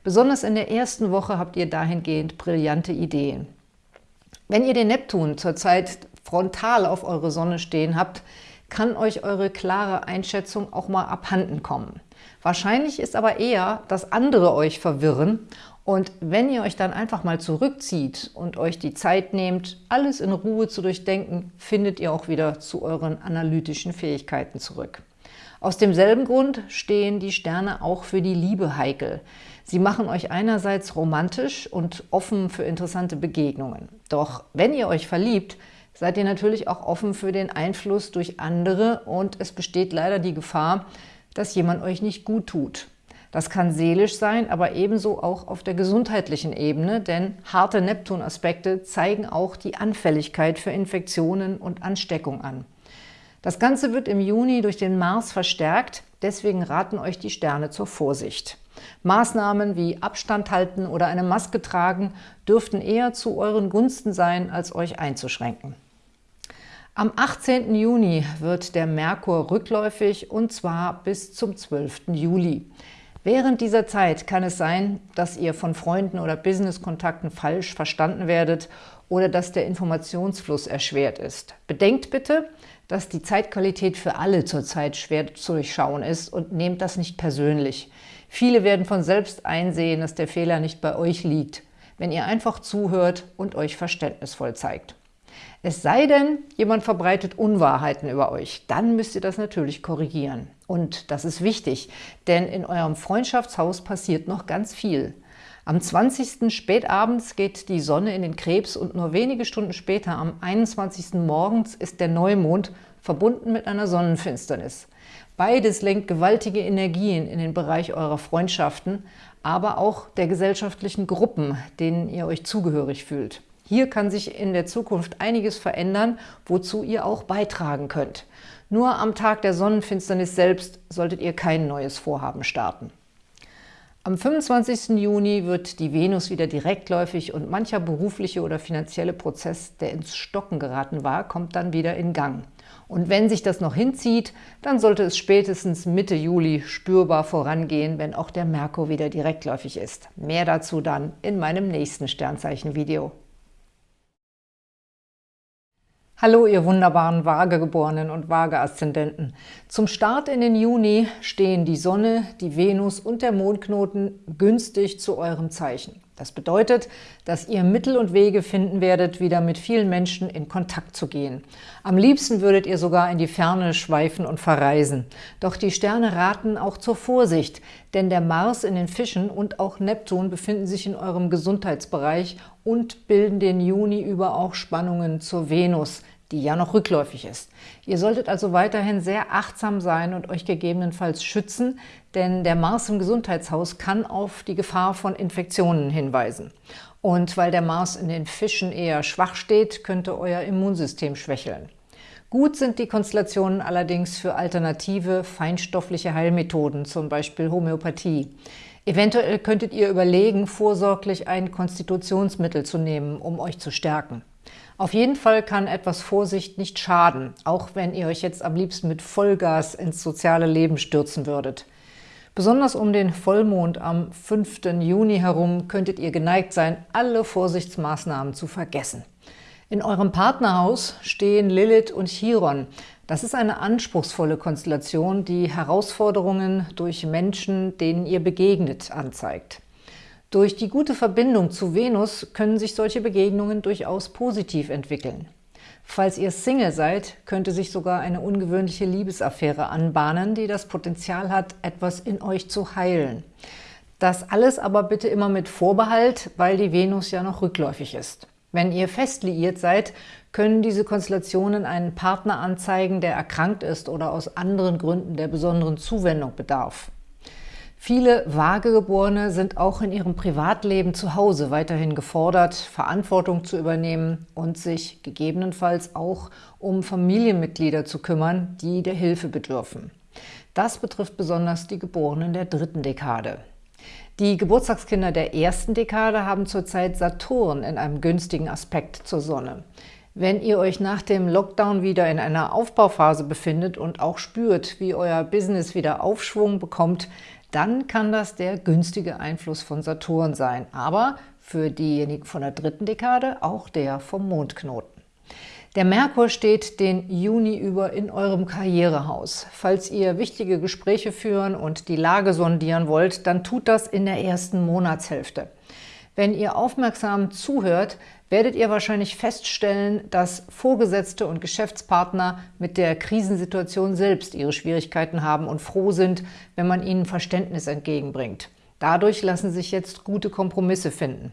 Besonders in der ersten Woche habt ihr dahingehend brillante Ideen. Wenn ihr den Neptun zurzeit frontal auf eure Sonne stehen habt, kann euch eure klare Einschätzung auch mal abhanden kommen. Wahrscheinlich ist aber eher, dass andere euch verwirren und wenn ihr euch dann einfach mal zurückzieht und euch die Zeit nehmt, alles in Ruhe zu durchdenken, findet ihr auch wieder zu euren analytischen Fähigkeiten zurück. Aus demselben Grund stehen die Sterne auch für die Liebe heikel. Sie machen euch einerseits romantisch und offen für interessante Begegnungen. Doch wenn ihr euch verliebt, seid ihr natürlich auch offen für den Einfluss durch andere und es besteht leider die Gefahr, dass jemand euch nicht gut tut. Das kann seelisch sein, aber ebenso auch auf der gesundheitlichen Ebene, denn harte Neptun-Aspekte zeigen auch die Anfälligkeit für Infektionen und Ansteckung an. Das Ganze wird im Juni durch den Mars verstärkt, deswegen raten euch die Sterne zur Vorsicht. Maßnahmen wie Abstand halten oder eine Maske tragen dürften eher zu euren Gunsten sein, als euch einzuschränken. Am 18. Juni wird der Merkur rückläufig und zwar bis zum 12. Juli. Während dieser Zeit kann es sein, dass ihr von Freunden oder Businesskontakten falsch verstanden werdet oder dass der Informationsfluss erschwert ist. Bedenkt bitte, dass die Zeitqualität für alle zurzeit schwer zu durchschauen ist und nehmt das nicht persönlich. Viele werden von selbst einsehen, dass der Fehler nicht bei euch liegt, wenn ihr einfach zuhört und euch verständnisvoll zeigt. Es sei denn, jemand verbreitet Unwahrheiten über euch, dann müsst ihr das natürlich korrigieren. Und das ist wichtig, denn in eurem Freundschaftshaus passiert noch ganz viel. Am 20. spätabends geht die Sonne in den Krebs und nur wenige Stunden später, am 21. morgens, ist der Neumond verbunden mit einer Sonnenfinsternis. Beides lenkt gewaltige Energien in den Bereich eurer Freundschaften, aber auch der gesellschaftlichen Gruppen, denen ihr euch zugehörig fühlt. Hier kann sich in der Zukunft einiges verändern, wozu ihr auch beitragen könnt. Nur am Tag der Sonnenfinsternis selbst solltet ihr kein neues Vorhaben starten. Am 25. Juni wird die Venus wieder direktläufig und mancher berufliche oder finanzielle Prozess, der ins Stocken geraten war, kommt dann wieder in Gang. Und wenn sich das noch hinzieht, dann sollte es spätestens Mitte Juli spürbar vorangehen, wenn auch der Merkur wieder direktläufig ist. Mehr dazu dann in meinem nächsten Sternzeichen-Video. Hallo, ihr wunderbaren Waagegeborenen und Waage-Aszendenten. Zum Start in den Juni stehen die Sonne, die Venus und der Mondknoten günstig zu eurem Zeichen. Das bedeutet, dass ihr Mittel und Wege finden werdet, wieder mit vielen Menschen in Kontakt zu gehen. Am liebsten würdet ihr sogar in die Ferne schweifen und verreisen. Doch die Sterne raten auch zur Vorsicht, denn der Mars in den Fischen und auch Neptun befinden sich in eurem Gesundheitsbereich und bilden den Juni über auch Spannungen zur Venus, die ja noch rückläufig ist. Ihr solltet also weiterhin sehr achtsam sein und euch gegebenenfalls schützen, denn der Mars im Gesundheitshaus kann auf die Gefahr von Infektionen hinweisen. Und weil der Mars in den Fischen eher schwach steht, könnte euer Immunsystem schwächeln. Gut sind die Konstellationen allerdings für alternative, feinstoffliche Heilmethoden, zum Beispiel Homöopathie. Eventuell könntet ihr überlegen, vorsorglich ein Konstitutionsmittel zu nehmen, um euch zu stärken. Auf jeden Fall kann etwas Vorsicht nicht schaden, auch wenn ihr euch jetzt am liebsten mit Vollgas ins soziale Leben stürzen würdet. Besonders um den Vollmond am 5. Juni herum könntet ihr geneigt sein, alle Vorsichtsmaßnahmen zu vergessen. In eurem Partnerhaus stehen Lilith und Chiron. Das ist eine anspruchsvolle Konstellation, die Herausforderungen durch Menschen, denen ihr begegnet, anzeigt. Durch die gute Verbindung zu Venus können sich solche Begegnungen durchaus positiv entwickeln. Falls ihr Single seid, könnte sich sogar eine ungewöhnliche Liebesaffäre anbahnen, die das Potenzial hat, etwas in euch zu heilen. Das alles aber bitte immer mit Vorbehalt, weil die Venus ja noch rückläufig ist. Wenn ihr fest liiert seid, können diese Konstellationen einen Partner anzeigen, der erkrankt ist oder aus anderen Gründen der besonderen Zuwendung bedarf. Viele Vagegeborene sind auch in ihrem Privatleben zu Hause weiterhin gefordert, Verantwortung zu übernehmen und sich gegebenenfalls auch um Familienmitglieder zu kümmern, die der Hilfe bedürfen. Das betrifft besonders die Geborenen der dritten Dekade. Die Geburtstagskinder der ersten Dekade haben zurzeit Saturn in einem günstigen Aspekt zur Sonne. Wenn ihr euch nach dem Lockdown wieder in einer Aufbauphase befindet und auch spürt, wie euer Business wieder Aufschwung bekommt, dann kann das der günstige Einfluss von Saturn sein, aber für diejenigen von der dritten Dekade auch der vom Mondknoten. Der Merkur steht den Juni über in eurem Karrierehaus. Falls ihr wichtige Gespräche führen und die Lage sondieren wollt, dann tut das in der ersten Monatshälfte. Wenn ihr aufmerksam zuhört, werdet ihr wahrscheinlich feststellen, dass Vorgesetzte und Geschäftspartner mit der Krisensituation selbst ihre Schwierigkeiten haben und froh sind, wenn man ihnen Verständnis entgegenbringt. Dadurch lassen sich jetzt gute Kompromisse finden.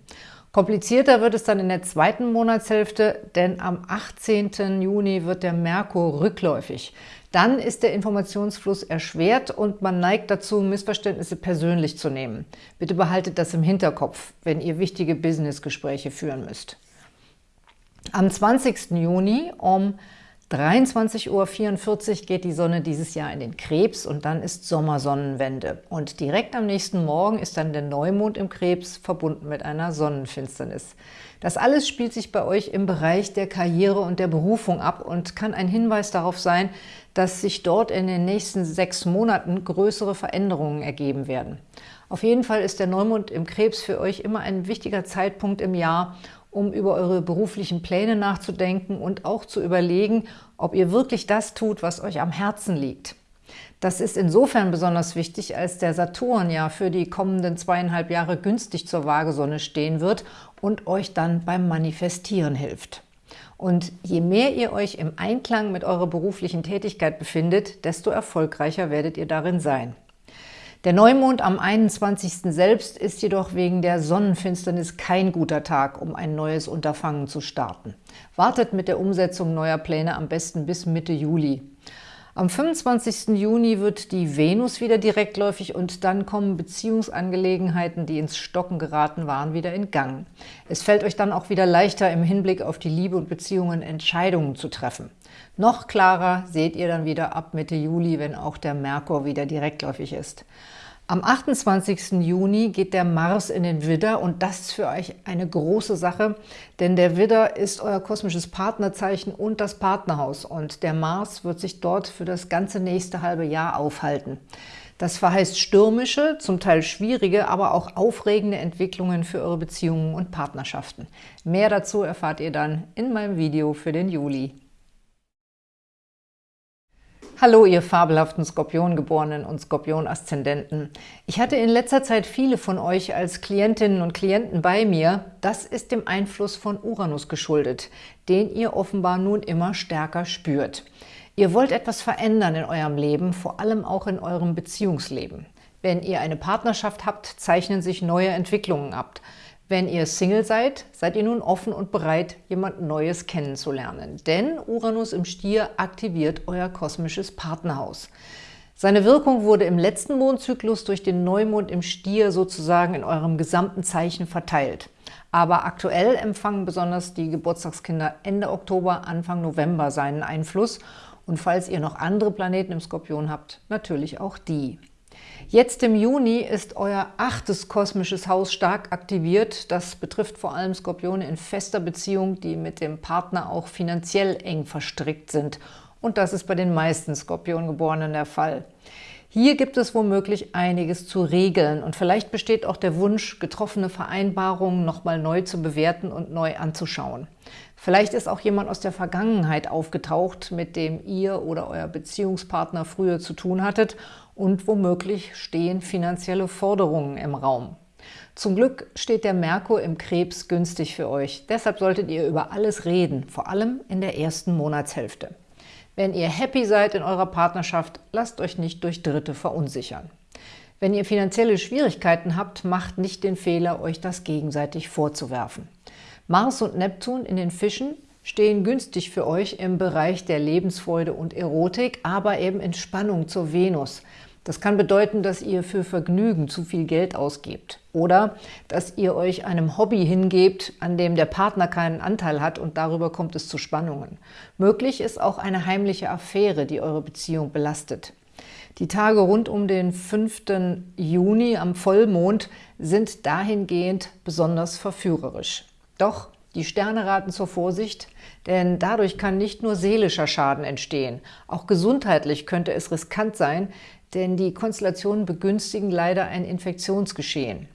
Komplizierter wird es dann in der zweiten Monatshälfte, denn am 18. Juni wird der Merkur rückläufig. Dann ist der Informationsfluss erschwert und man neigt dazu, Missverständnisse persönlich zu nehmen. Bitte behaltet das im Hinterkopf, wenn ihr wichtige Businessgespräche führen müsst. Am 20. Juni um 23.44 Uhr geht die Sonne dieses Jahr in den Krebs und dann ist Sommersonnenwende. Und direkt am nächsten Morgen ist dann der Neumond im Krebs verbunden mit einer Sonnenfinsternis. Das alles spielt sich bei euch im Bereich der Karriere und der Berufung ab und kann ein Hinweis darauf sein, dass sich dort in den nächsten sechs Monaten größere Veränderungen ergeben werden. Auf jeden Fall ist der Neumond im Krebs für euch immer ein wichtiger Zeitpunkt im Jahr, um über eure beruflichen Pläne nachzudenken und auch zu überlegen, ob ihr wirklich das tut, was euch am Herzen liegt. Das ist insofern besonders wichtig, als der Saturn ja für die kommenden zweieinhalb Jahre günstig zur Waagesonne stehen wird und euch dann beim Manifestieren hilft. Und je mehr ihr euch im Einklang mit eurer beruflichen Tätigkeit befindet, desto erfolgreicher werdet ihr darin sein. Der Neumond am 21. selbst ist jedoch wegen der Sonnenfinsternis kein guter Tag, um ein neues Unterfangen zu starten. Wartet mit der Umsetzung neuer Pläne am besten bis Mitte Juli. Am 25. Juni wird die Venus wieder direktläufig und dann kommen Beziehungsangelegenheiten, die ins Stocken geraten waren, wieder in Gang. Es fällt euch dann auch wieder leichter, im Hinblick auf die Liebe und Beziehungen Entscheidungen zu treffen. Noch klarer seht ihr dann wieder ab Mitte Juli, wenn auch der Merkur wieder direktläufig ist. Am 28. Juni geht der Mars in den Widder und das ist für euch eine große Sache, denn der Widder ist euer kosmisches Partnerzeichen und das Partnerhaus und der Mars wird sich dort für das ganze nächste halbe Jahr aufhalten. Das verheißt stürmische, zum Teil schwierige, aber auch aufregende Entwicklungen für eure Beziehungen und Partnerschaften. Mehr dazu erfahrt ihr dann in meinem Video für den Juli. Hallo, ihr fabelhaften Skorpiongeborenen und Skorpion-Aszendenten. Ich hatte in letzter Zeit viele von euch als Klientinnen und Klienten bei mir. Das ist dem Einfluss von Uranus geschuldet, den ihr offenbar nun immer stärker spürt. Ihr wollt etwas verändern in eurem Leben, vor allem auch in eurem Beziehungsleben. Wenn ihr eine Partnerschaft habt, zeichnen sich neue Entwicklungen ab. Wenn ihr Single seid, seid ihr nun offen und bereit, jemand Neues kennenzulernen. Denn Uranus im Stier aktiviert euer kosmisches Partnerhaus. Seine Wirkung wurde im letzten Mondzyklus durch den Neumond im Stier sozusagen in eurem gesamten Zeichen verteilt. Aber aktuell empfangen besonders die Geburtstagskinder Ende Oktober, Anfang November seinen Einfluss. Und falls ihr noch andere Planeten im Skorpion habt, natürlich auch die. Jetzt im Juni ist euer achtes kosmisches Haus stark aktiviert. Das betrifft vor allem Skorpione in fester Beziehung, die mit dem Partner auch finanziell eng verstrickt sind. Und das ist bei den meisten Skorpiongeborenen der Fall. Hier gibt es womöglich einiges zu regeln und vielleicht besteht auch der Wunsch, getroffene Vereinbarungen nochmal neu zu bewerten und neu anzuschauen. Vielleicht ist auch jemand aus der Vergangenheit aufgetaucht, mit dem ihr oder euer Beziehungspartner früher zu tun hattet und womöglich stehen finanzielle Forderungen im Raum. Zum Glück steht der Merkur im Krebs günstig für euch. Deshalb solltet ihr über alles reden, vor allem in der ersten Monatshälfte. Wenn ihr happy seid in eurer Partnerschaft, lasst euch nicht durch Dritte verunsichern. Wenn ihr finanzielle Schwierigkeiten habt, macht nicht den Fehler, euch das gegenseitig vorzuwerfen. Mars und Neptun in den Fischen stehen günstig für euch im Bereich der Lebensfreude und Erotik, aber eben in Spannung zur Venus. Das kann bedeuten, dass ihr für Vergnügen zu viel Geld ausgebt oder dass ihr euch einem Hobby hingebt, an dem der Partner keinen Anteil hat und darüber kommt es zu Spannungen. Möglich ist auch eine heimliche Affäre, die eure Beziehung belastet. Die Tage rund um den 5. Juni am Vollmond sind dahingehend besonders verführerisch. Doch die Sterne raten zur Vorsicht, denn dadurch kann nicht nur seelischer Schaden entstehen. Auch gesundheitlich könnte es riskant sein, denn die Konstellationen begünstigen leider ein Infektionsgeschehen.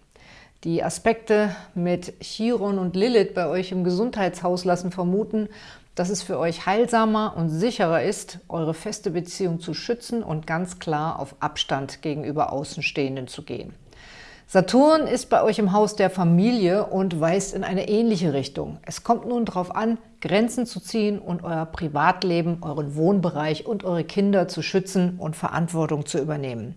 Die Aspekte mit Chiron und Lilith bei euch im Gesundheitshaus lassen vermuten, dass es für euch heilsamer und sicherer ist, eure feste Beziehung zu schützen und ganz klar auf Abstand gegenüber Außenstehenden zu gehen. Saturn ist bei euch im Haus der Familie und weist in eine ähnliche Richtung. Es kommt nun darauf an, Grenzen zu ziehen und euer Privatleben, euren Wohnbereich und eure Kinder zu schützen und Verantwortung zu übernehmen.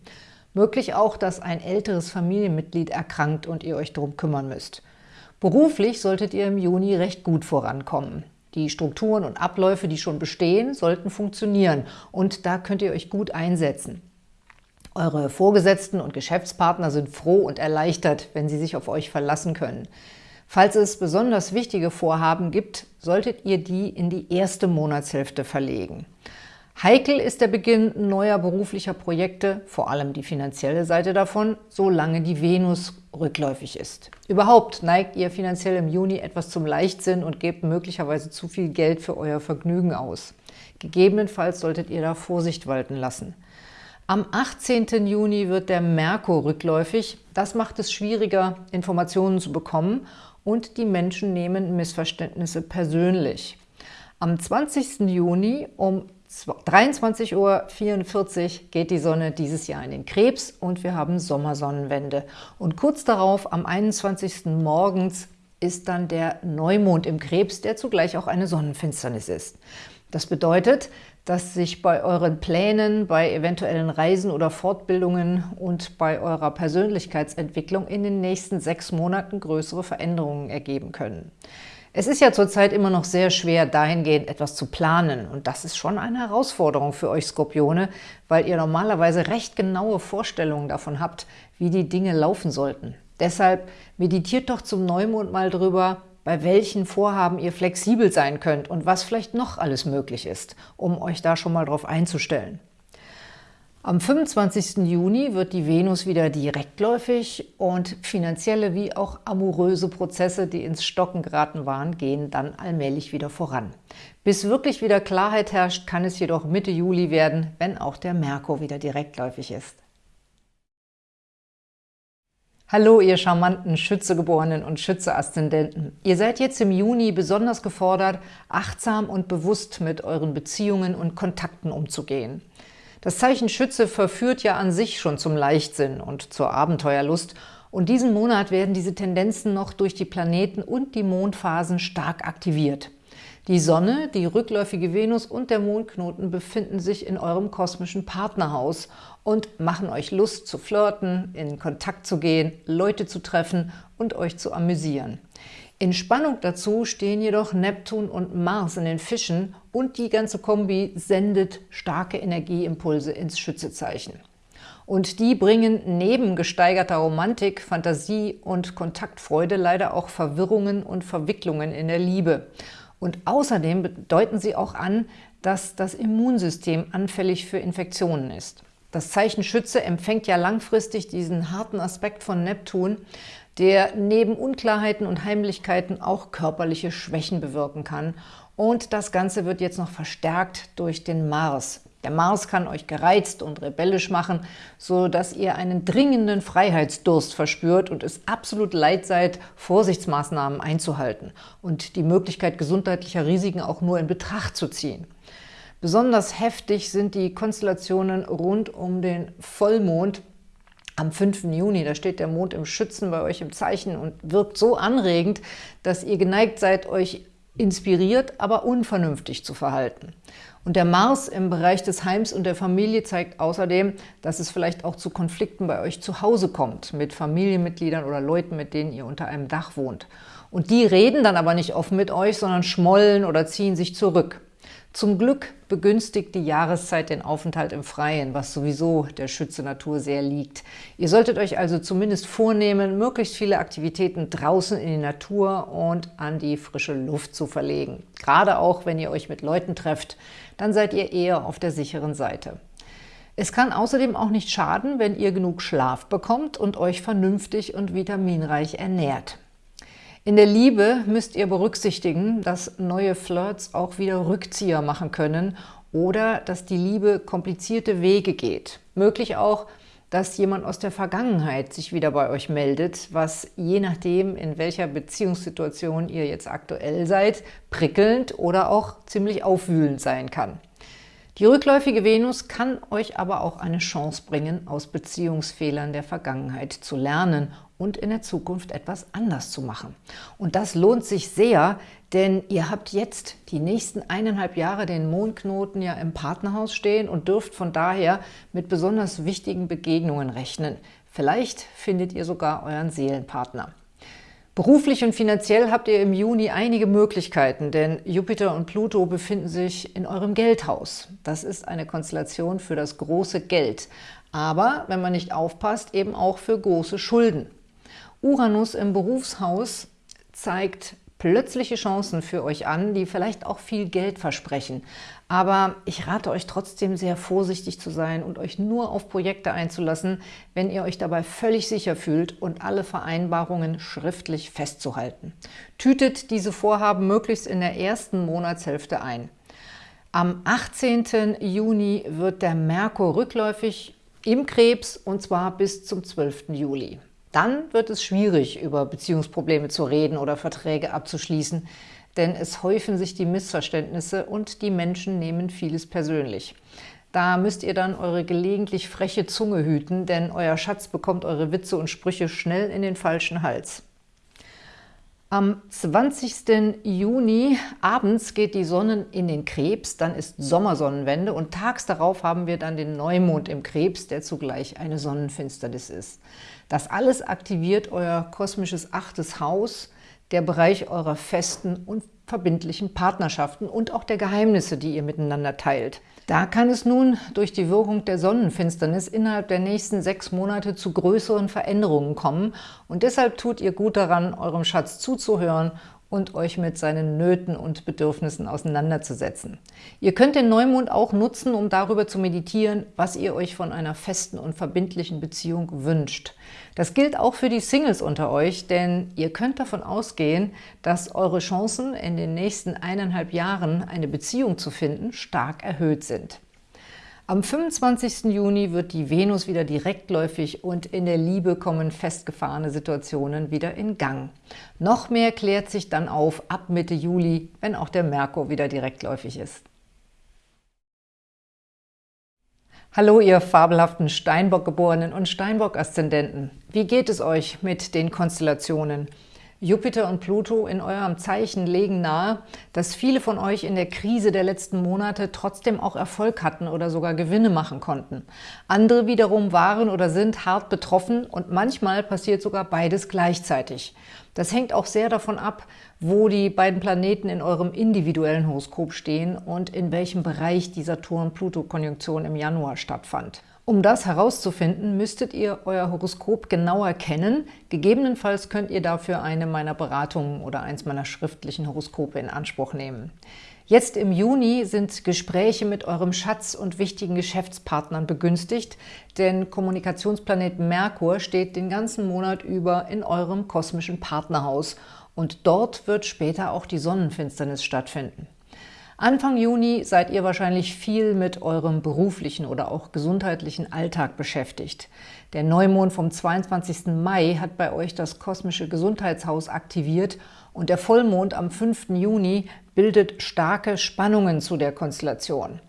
Möglich auch, dass ein älteres Familienmitglied erkrankt und ihr euch darum kümmern müsst. Beruflich solltet ihr im Juni recht gut vorankommen. Die Strukturen und Abläufe, die schon bestehen, sollten funktionieren und da könnt ihr euch gut einsetzen. Eure Vorgesetzten und Geschäftspartner sind froh und erleichtert, wenn sie sich auf euch verlassen können. Falls es besonders wichtige Vorhaben gibt, solltet ihr die in die erste Monatshälfte verlegen. Heikel ist der Beginn neuer beruflicher Projekte, vor allem die finanzielle Seite davon, solange die Venus rückläufig ist. Überhaupt neigt ihr finanziell im Juni etwas zum Leichtsinn und gebt möglicherweise zu viel Geld für euer Vergnügen aus. Gegebenenfalls solltet ihr da Vorsicht walten lassen. Am 18. Juni wird der Merkur rückläufig. Das macht es schwieriger, Informationen zu bekommen und die Menschen nehmen Missverständnisse persönlich. Am 20. Juni um 23.44 Uhr geht die Sonne dieses Jahr in den Krebs und wir haben Sommersonnenwende. Und kurz darauf, am 21. morgens, ist dann der Neumond im Krebs, der zugleich auch eine Sonnenfinsternis ist. Das bedeutet, dass sich bei euren Plänen, bei eventuellen Reisen oder Fortbildungen und bei eurer Persönlichkeitsentwicklung in den nächsten sechs Monaten größere Veränderungen ergeben können. Es ist ja zurzeit immer noch sehr schwer, dahingehend etwas zu planen. Und das ist schon eine Herausforderung für euch Skorpione, weil ihr normalerweise recht genaue Vorstellungen davon habt, wie die Dinge laufen sollten. Deshalb meditiert doch zum Neumond mal drüber, bei welchen Vorhaben ihr flexibel sein könnt und was vielleicht noch alles möglich ist, um euch da schon mal drauf einzustellen. Am 25. Juni wird die Venus wieder direktläufig und finanzielle wie auch amoröse Prozesse, die ins Stocken geraten waren, gehen dann allmählich wieder voran. Bis wirklich wieder Klarheit herrscht, kann es jedoch Mitte Juli werden, wenn auch der Merkur wieder direktläufig ist. Hallo, ihr charmanten Schützegeborenen und Schütze-Aszendenten. Ihr seid jetzt im Juni besonders gefordert, achtsam und bewusst mit euren Beziehungen und Kontakten umzugehen. Das Zeichen Schütze verführt ja an sich schon zum Leichtsinn und zur Abenteuerlust und diesen Monat werden diese Tendenzen noch durch die Planeten und die Mondphasen stark aktiviert. Die Sonne, die rückläufige Venus und der Mondknoten befinden sich in eurem kosmischen Partnerhaus und machen euch Lust zu flirten, in Kontakt zu gehen, Leute zu treffen und euch zu amüsieren. In Spannung dazu stehen jedoch Neptun und Mars in den Fischen und die ganze Kombi sendet starke Energieimpulse ins Schützezeichen. Und die bringen neben gesteigerter Romantik, Fantasie und Kontaktfreude leider auch Verwirrungen und Verwicklungen in der Liebe. Und außerdem deuten sie auch an, dass das Immunsystem anfällig für Infektionen ist. Das Zeichen Schütze empfängt ja langfristig diesen harten Aspekt von Neptun, der neben Unklarheiten und Heimlichkeiten auch körperliche Schwächen bewirken kann. Und das Ganze wird jetzt noch verstärkt durch den Mars. Der Mars kann euch gereizt und rebellisch machen, so dass ihr einen dringenden Freiheitsdurst verspürt und es absolut leid seid, Vorsichtsmaßnahmen einzuhalten und die Möglichkeit gesundheitlicher Risiken auch nur in Betracht zu ziehen. Besonders heftig sind die Konstellationen rund um den Vollmond, Am 5. Juni, da steht der Mond im Schützen bei euch im Zeichen und wirkt so anregend, dass ihr geneigt seid, euch inspiriert, aber unvernünftig zu verhalten. Und der Mars im Bereich des Heims und der Familie zeigt außerdem, dass es vielleicht auch zu Konflikten bei euch zu Hause kommt, mit Familienmitgliedern oder Leuten, mit denen ihr unter einem Dach wohnt. Und die reden dann aber nicht offen mit euch, sondern schmollen oder ziehen sich zurück. Zum Glück begünstigt die Jahreszeit den Aufenthalt im Freien, was sowieso der Schütze Natur sehr liegt. Ihr solltet euch also zumindest vornehmen, möglichst viele Aktivitäten draußen in die Natur und an die frische Luft zu verlegen. Gerade auch, wenn ihr euch mit Leuten trefft, dann seid ihr eher auf der sicheren Seite. Es kann außerdem auch nicht schaden, wenn ihr genug Schlaf bekommt und euch vernünftig und vitaminreich ernährt. In der Liebe müsst ihr berücksichtigen, dass neue Flirts auch wieder Rückzieher machen können oder dass die Liebe komplizierte Wege geht. Möglich auch, dass jemand aus der Vergangenheit sich wieder bei euch meldet, was je nachdem, in welcher Beziehungssituation ihr jetzt aktuell seid, prickelnd oder auch ziemlich aufwühlend sein kann. Die rückläufige Venus kann euch aber auch eine Chance bringen, aus Beziehungsfehlern der Vergangenheit zu lernen und in der Zukunft etwas anders zu machen. Und das lohnt sich sehr, denn ihr habt jetzt die nächsten eineinhalb Jahre den Mondknoten ja im Partnerhaus stehen und dürft von daher mit besonders wichtigen Begegnungen rechnen. Vielleicht findet ihr sogar euren Seelenpartner. Beruflich und finanziell habt ihr im Juni einige Möglichkeiten, denn Jupiter und Pluto befinden sich in eurem Geldhaus. Das ist eine Konstellation für das große Geld, aber, wenn man nicht aufpasst, eben auch für große Schulden. Uranus im Berufshaus zeigt plötzliche Chancen für euch an, die vielleicht auch viel Geld versprechen. Aber ich rate euch trotzdem sehr vorsichtig zu sein und euch nur auf Projekte einzulassen, wenn ihr euch dabei völlig sicher fühlt und alle Vereinbarungen schriftlich festzuhalten. Tütet diese Vorhaben möglichst in der ersten Monatshälfte ein. Am 18. Juni wird der Merkur rückläufig im Krebs und zwar bis zum 12. Juli. Dann wird es schwierig, über Beziehungsprobleme zu reden oder Verträge abzuschließen, denn es häufen sich die Missverständnisse und die Menschen nehmen vieles persönlich. Da müsst ihr dann eure gelegentlich freche Zunge hüten, denn euer Schatz bekommt eure Witze und Sprüche schnell in den falschen Hals. Am 20. Juni abends geht die Sonne in den Krebs, dann ist Sommersonnenwende und tags darauf haben wir dann den Neumond im Krebs, der zugleich eine Sonnenfinsternis ist. Das alles aktiviert euer kosmisches achtes Haus, der Bereich eurer festen und verbindlichen Partnerschaften und auch der Geheimnisse, die ihr miteinander teilt. Da kann es nun durch die Wirkung der Sonnenfinsternis innerhalb der nächsten sechs Monate zu größeren Veränderungen kommen und deshalb tut ihr gut daran, eurem Schatz zuzuhören und euch mit seinen Nöten und Bedürfnissen auseinanderzusetzen. Ihr könnt den Neumond auch nutzen, um darüber zu meditieren, was ihr euch von einer festen und verbindlichen Beziehung wünscht. Das gilt auch für die Singles unter euch, denn ihr könnt davon ausgehen, dass eure Chancen, in den nächsten eineinhalb Jahren eine Beziehung zu finden, stark erhöht sind. Am 25. Juni wird die Venus wieder direktläufig und in der Liebe kommen festgefahrene Situationen wieder in Gang. Noch mehr klärt sich dann auf ab Mitte Juli, wenn auch der Merkur wieder direktläufig ist. Hallo, ihr fabelhaften Steinbock-Geborenen und Steinbock-Aszendenten. Wie geht es euch mit den Konstellationen? Jupiter und Pluto in eurem Zeichen legen nahe, dass viele von euch in der Krise der letzten Monate trotzdem auch Erfolg hatten oder sogar Gewinne machen konnten. Andere wiederum waren oder sind hart betroffen und manchmal passiert sogar beides gleichzeitig. Das hängt auch sehr davon ab, wo die beiden Planeten in eurem individuellen Horoskop stehen und in welchem Bereich die Saturn-Pluto-Konjunktion im Januar stattfand. Um das herauszufinden, müsstet ihr euer Horoskop genauer kennen. Gegebenenfalls könnt ihr dafür eine meiner Beratungen oder eins meiner schriftlichen Horoskope in Anspruch nehmen. Jetzt im Juni sind Gespräche mit eurem Schatz und wichtigen Geschäftspartnern begünstigt, denn Kommunikationsplanet Merkur steht den ganzen Monat über in eurem kosmischen Partnerhaus und dort wird später auch die Sonnenfinsternis stattfinden. Anfang Juni seid ihr wahrscheinlich viel mit eurem beruflichen oder auch gesundheitlichen Alltag beschäftigt. Der Neumond vom 22. Mai hat bei euch das kosmische Gesundheitshaus aktiviert und der Vollmond am 5. Juni bildet starke Spannungen zu der Konstellation.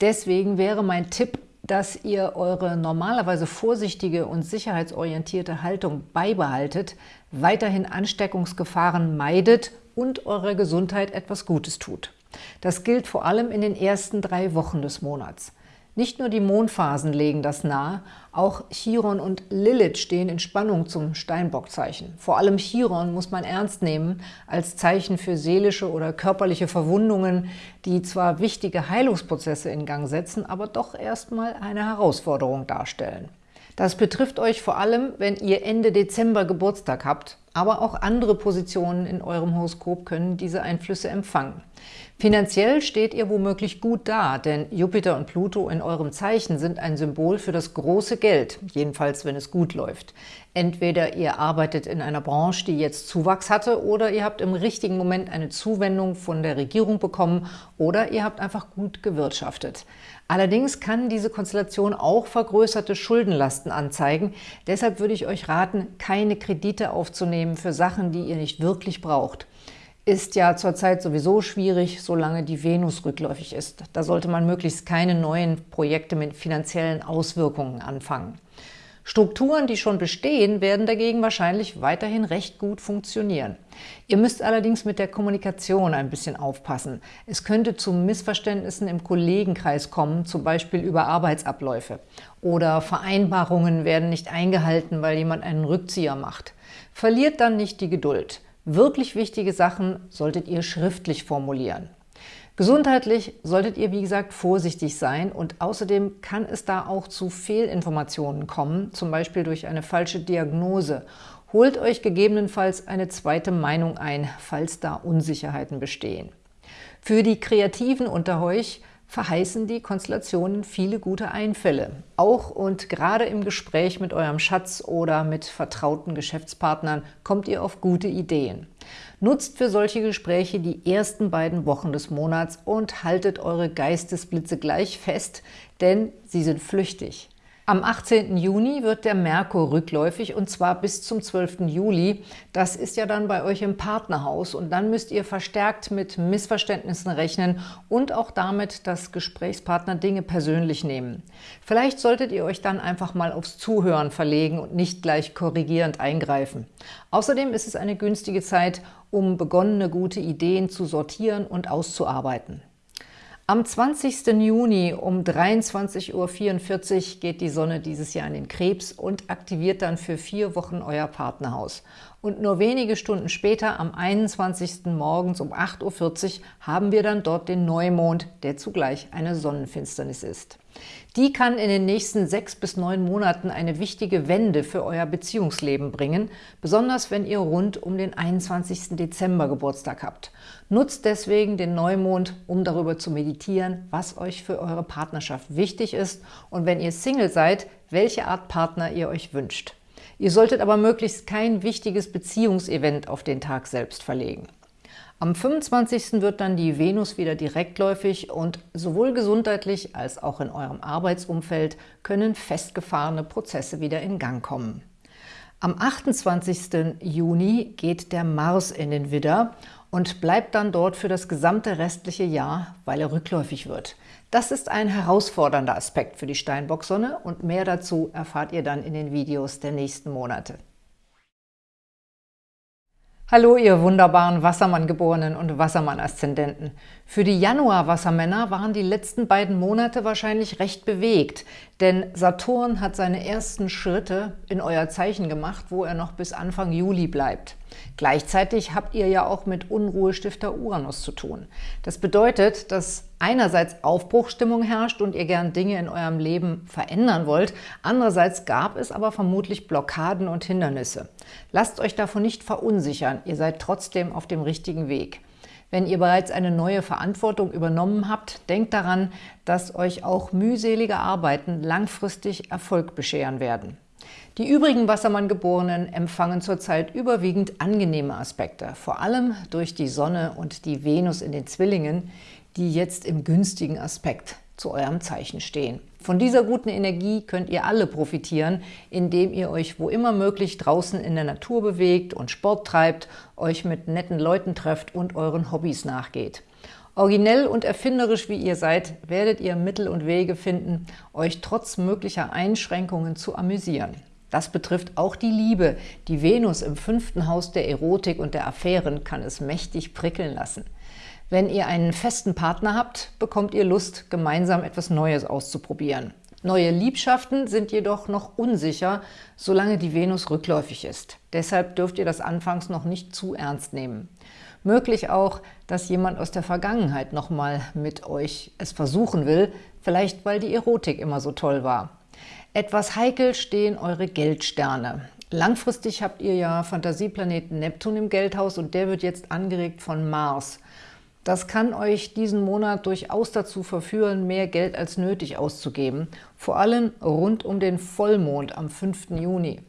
Deswegen wäre mein Tipp, dass ihr eure normalerweise vorsichtige und sicherheitsorientierte Haltung beibehaltet, weiterhin Ansteckungsgefahren meidet und eurer Gesundheit etwas Gutes tut. Das gilt vor allem in den ersten drei Wochen des Monats. Nicht nur die Mondphasen legen das nahe, auch Chiron und Lilith stehen in Spannung zum Steinbockzeichen. Vor allem Chiron muss man ernst nehmen als Zeichen für seelische oder körperliche Verwundungen, die zwar wichtige Heilungsprozesse in Gang setzen, aber doch erstmal eine Herausforderung darstellen. Das betrifft euch vor allem, wenn ihr Ende Dezember Geburtstag habt, aber auch andere Positionen in eurem Horoskop können diese Einflüsse empfangen. Finanziell steht ihr womöglich gut da, denn Jupiter und Pluto in eurem Zeichen sind ein Symbol für das große Geld, jedenfalls wenn es gut läuft. Entweder ihr arbeitet in einer Branche, die jetzt Zuwachs hatte, oder ihr habt im richtigen Moment eine Zuwendung von der Regierung bekommen, oder ihr habt einfach gut gewirtschaftet. Allerdings kann diese Konstellation auch vergrößerte Schuldenlasten anzeigen. Deshalb würde ich euch raten, keine Kredite aufzunehmen für Sachen, die ihr nicht wirklich braucht ist ja zurzeit sowieso schwierig, solange die Venus rückläufig ist. Da sollte man möglichst keine neuen Projekte mit finanziellen Auswirkungen anfangen. Strukturen, die schon bestehen, werden dagegen wahrscheinlich weiterhin recht gut funktionieren. Ihr müsst allerdings mit der Kommunikation ein bisschen aufpassen. Es könnte zu Missverständnissen im Kollegenkreis kommen, zum Beispiel über Arbeitsabläufe. Oder Vereinbarungen werden nicht eingehalten, weil jemand einen Rückzieher macht. Verliert dann nicht die Geduld. Wirklich wichtige Sachen solltet ihr schriftlich formulieren. Gesundheitlich solltet ihr, wie gesagt, vorsichtig sein und außerdem kann es da auch zu Fehlinformationen kommen, zum Beispiel durch eine falsche Diagnose. Holt euch gegebenenfalls eine zweite Meinung ein, falls da Unsicherheiten bestehen. Für die Kreativen unter euch verheißen die Konstellationen viele gute Einfälle. Auch und gerade im Gespräch mit eurem Schatz oder mit vertrauten Geschäftspartnern kommt ihr auf gute Ideen. Nutzt für solche Gespräche die ersten beiden Wochen des Monats und haltet eure Geistesblitze gleich fest, denn sie sind flüchtig. Am 18. Juni wird der Merkur rückläufig und zwar bis zum 12. Juli. Das ist ja dann bei euch im Partnerhaus und dann müsst ihr verstärkt mit Missverständnissen rechnen und auch damit, dass Gesprächspartner Dinge persönlich nehmen. Vielleicht solltet ihr euch dann einfach mal aufs Zuhören verlegen und nicht gleich korrigierend eingreifen. Außerdem ist es eine günstige Zeit, um begonnene gute Ideen zu sortieren und auszuarbeiten. Am 20. Juni um 23.44 Uhr geht die Sonne dieses Jahr in den Krebs und aktiviert dann für vier Wochen euer Partnerhaus. Und nur wenige Stunden später, am 21. morgens um 8.40 Uhr, haben wir dann dort den Neumond, der zugleich eine Sonnenfinsternis ist. Die kann in den nächsten sechs bis neun Monaten eine wichtige Wende für euer Beziehungsleben bringen, besonders wenn ihr rund um den 21. Dezember Geburtstag habt. Nutzt deswegen den Neumond, um darüber zu meditieren, was euch für eure Partnerschaft wichtig ist und wenn ihr Single seid, welche Art Partner ihr euch wünscht. Ihr solltet aber möglichst kein wichtiges Beziehungsevent auf den Tag selbst verlegen. Am 25. wird dann die Venus wieder direktläufig und sowohl gesundheitlich als auch in eurem Arbeitsumfeld können festgefahrene Prozesse wieder in Gang kommen. Am 28. Juni geht der Mars in den Widder und bleibt dann dort für das gesamte restliche Jahr, weil er rückläufig wird. Das ist ein herausfordernder Aspekt für die Steinbock-Sonne und mehr dazu erfahrt ihr dann in den Videos der nächsten Monate. Hallo, ihr wunderbaren Wassermann-Geborenen und Wassermann-Aszendenten. Für die Januar-Wassermänner waren die letzten beiden Monate wahrscheinlich recht bewegt, denn Saturn hat seine ersten Schritte in euer Zeichen gemacht, wo er noch bis Anfang Juli bleibt. Gleichzeitig habt ihr ja auch mit Unruhestifter Uranus zu tun. Das bedeutet, dass einerseits Aufbruchstimmung herrscht und ihr gern Dinge in eurem Leben verändern wollt, andererseits gab es aber vermutlich Blockaden und Hindernisse. Lasst euch davon nicht verunsichern, ihr seid trotzdem auf dem richtigen Weg. Wenn ihr bereits eine neue Verantwortung übernommen habt, denkt daran, dass euch auch mühselige Arbeiten langfristig Erfolg bescheren werden. Die übrigen Wassermann-Geborenen empfangen zurzeit überwiegend angenehme Aspekte, vor allem durch die Sonne und die Venus in den Zwillingen, die jetzt im günstigen Aspekt zu eurem Zeichen stehen. Von dieser guten Energie könnt ihr alle profitieren, indem ihr euch wo immer möglich draußen in der Natur bewegt und Sport treibt, euch mit netten Leuten trefft und euren Hobbys nachgeht. Originell und erfinderisch wie ihr seid, werdet ihr Mittel und Wege finden, euch trotz möglicher Einschränkungen zu amüsieren. Das betrifft auch die Liebe. Die Venus im fünften Haus der Erotik und der Affären kann es mächtig prickeln lassen. Wenn ihr einen festen Partner habt, bekommt ihr Lust, gemeinsam etwas Neues auszuprobieren. Neue Liebschaften sind jedoch noch unsicher, solange die Venus rückläufig ist. Deshalb dürft ihr das anfangs noch nicht zu ernst nehmen. Möglich auch, dass jemand aus der Vergangenheit nochmal mit euch es versuchen will, vielleicht weil die Erotik immer so toll war. Etwas heikel stehen eure Geldsterne. Langfristig habt ihr ja Fantasieplaneten Neptun im Geldhaus und der wird jetzt angeregt von Mars. Das kann euch diesen Monat durchaus dazu verführen, mehr Geld als nötig auszugeben, vor allem rund um den Vollmond am 5. Juni.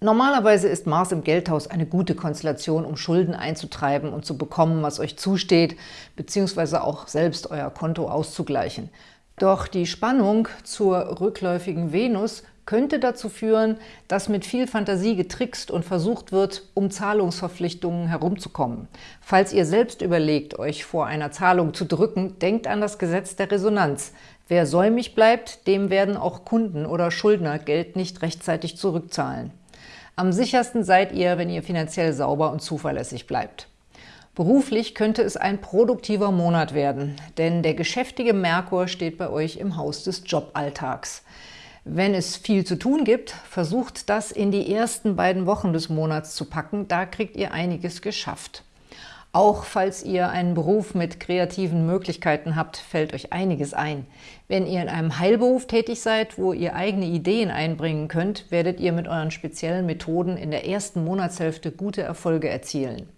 Normalerweise ist Mars im Geldhaus eine gute Konstellation, um Schulden einzutreiben und zu bekommen, was euch zusteht, beziehungsweise auch selbst euer Konto auszugleichen. Doch die Spannung zur rückläufigen Venus könnte dazu führen, dass mit viel Fantasie getrickst und versucht wird, um Zahlungsverpflichtungen herumzukommen. Falls ihr selbst überlegt, euch vor einer Zahlung zu drücken, denkt an das Gesetz der Resonanz. Wer säumig bleibt, dem werden auch Kunden oder Schuldner Geld nicht rechtzeitig zurückzahlen. Am sichersten seid ihr, wenn ihr finanziell sauber und zuverlässig bleibt. Beruflich könnte es ein produktiver Monat werden, denn der geschäftige Merkur steht bei euch im Haus des Joballtags. Wenn es viel zu tun gibt, versucht das in die ersten beiden Wochen des Monats zu packen, da kriegt ihr einiges geschafft. Auch falls ihr einen Beruf mit kreativen Möglichkeiten habt, fällt euch einiges ein. Wenn ihr in einem Heilberuf tätig seid, wo ihr eigene Ideen einbringen könnt, werdet ihr mit euren speziellen Methoden in der ersten Monatshälfte gute Erfolge erzielen.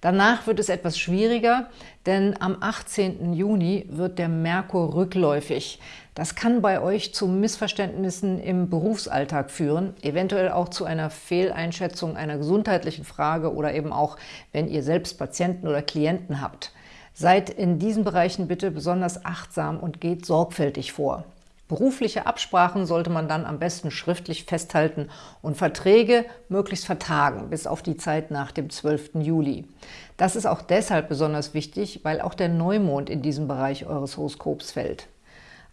Danach wird es etwas schwieriger, denn am 18. Juni wird der Merkur rückläufig. Das kann bei euch zu Missverständnissen im Berufsalltag führen, eventuell auch zu einer Fehleinschätzung einer gesundheitlichen Frage oder eben auch, wenn ihr selbst Patienten oder Klienten habt. Seid in diesen Bereichen bitte besonders achtsam und geht sorgfältig vor. Berufliche Absprachen sollte man dann am besten schriftlich festhalten und Verträge möglichst vertagen, bis auf die Zeit nach dem 12. Juli. Das ist auch deshalb besonders wichtig, weil auch der Neumond in diesem Bereich eures Horoskops fällt.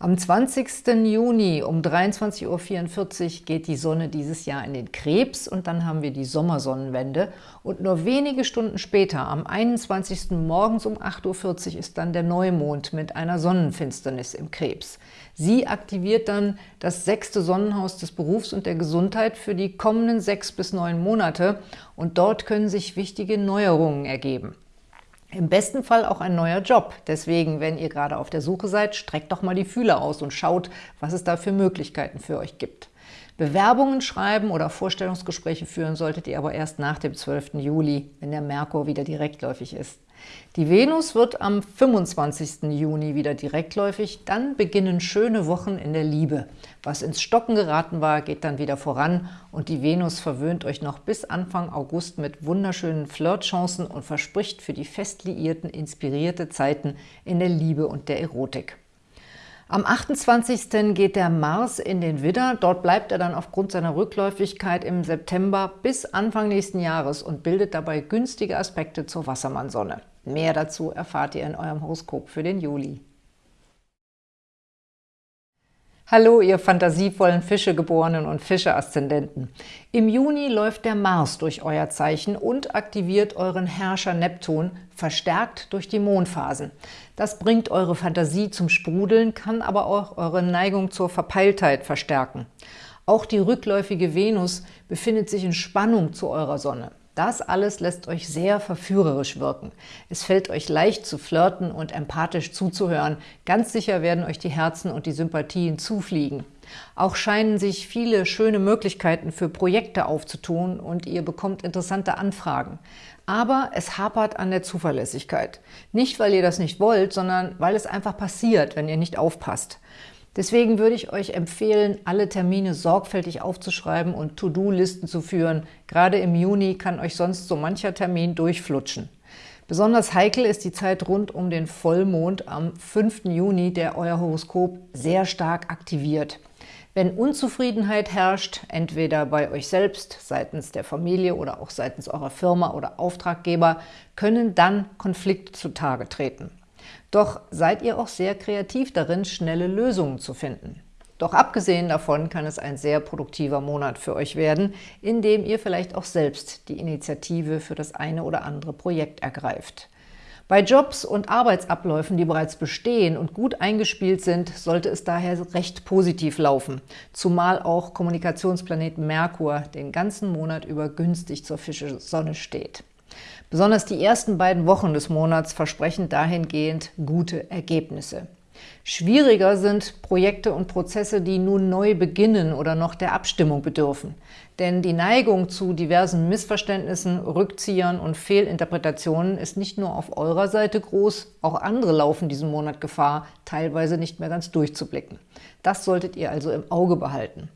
Am 20. Juni um 23.44 Uhr geht die Sonne dieses Jahr in den Krebs und dann haben wir die Sommersonnenwende. Und nur wenige Stunden später, am 21. morgens um 8.40 Uhr, ist dann der Neumond mit einer Sonnenfinsternis im Krebs. Sie aktiviert dann das sechste Sonnenhaus des Berufs und der Gesundheit für die kommenden sechs bis neun Monate und dort können sich wichtige Neuerungen ergeben. Im besten Fall auch ein neuer Job. Deswegen, wenn ihr gerade auf der Suche seid, streckt doch mal die Fühler aus und schaut, was es da für Möglichkeiten für euch gibt. Bewerbungen schreiben oder Vorstellungsgespräche führen solltet ihr aber erst nach dem 12. Juli, wenn der Merkur wieder direktläufig ist. Die Venus wird am 25. Juni wieder direktläufig, dann beginnen schöne Wochen in der Liebe. Was ins Stocken geraten war, geht dann wieder voran und die Venus verwöhnt euch noch bis Anfang August mit wunderschönen Flirtchancen und verspricht für die Festliierten inspirierte Zeiten in der Liebe und der Erotik. Am 28. geht der Mars in den Widder. Dort bleibt er dann aufgrund seiner Rückläufigkeit im September bis Anfang nächsten Jahres und bildet dabei günstige Aspekte zur Wassermannsonne. Mehr dazu erfahrt ihr in eurem Horoskop für den Juli. Hallo, ihr fantasievollen Fischegeborenen und Fische-Aszendenten. Im Juni läuft der Mars durch euer Zeichen und aktiviert euren Herrscher Neptun, verstärkt durch die Mondphasen. Das bringt eure Fantasie zum Sprudeln, kann aber auch eure Neigung zur Verpeiltheit verstärken. Auch die rückläufige Venus befindet sich in Spannung zu eurer Sonne. Das alles lässt euch sehr verführerisch wirken. Es fällt euch leicht zu flirten und empathisch zuzuhören. Ganz sicher werden euch die Herzen und die Sympathien zufliegen. Auch scheinen sich viele schöne Möglichkeiten für Projekte aufzutun und ihr bekommt interessante Anfragen. Aber es hapert an der Zuverlässigkeit. Nicht, weil ihr das nicht wollt, sondern weil es einfach passiert, wenn ihr nicht aufpasst. Deswegen würde ich euch empfehlen, alle Termine sorgfältig aufzuschreiben und To-Do-Listen zu führen. Gerade im Juni kann euch sonst so mancher Termin durchflutschen. Besonders heikel ist die Zeit rund um den Vollmond am 5. Juni, der euer Horoskop sehr stark aktiviert. Wenn Unzufriedenheit herrscht, entweder bei euch selbst, seitens der Familie oder auch seitens eurer Firma oder Auftraggeber, können dann Konflikte zutage treten. Doch seid ihr auch sehr kreativ darin, schnelle Lösungen zu finden. Doch abgesehen davon kann es ein sehr produktiver Monat für euch werden, in dem ihr vielleicht auch selbst die Initiative für das eine oder andere Projekt ergreift. Bei Jobs und Arbeitsabläufen, die bereits bestehen und gut eingespielt sind, sollte es daher recht positiv laufen, zumal auch Kommunikationsplanet Merkur den ganzen Monat über günstig zur Fische-Sonne steht. Besonders die ersten beiden Wochen des Monats versprechen dahingehend gute Ergebnisse. Schwieriger sind Projekte und Prozesse, die nun neu beginnen oder noch der Abstimmung bedürfen. Denn die Neigung zu diversen Missverständnissen, Rückziehern und Fehlinterpretationen ist nicht nur auf eurer Seite groß, auch andere laufen diesen Monat Gefahr, teilweise nicht mehr ganz durchzublicken. Das solltet ihr also im Auge behalten.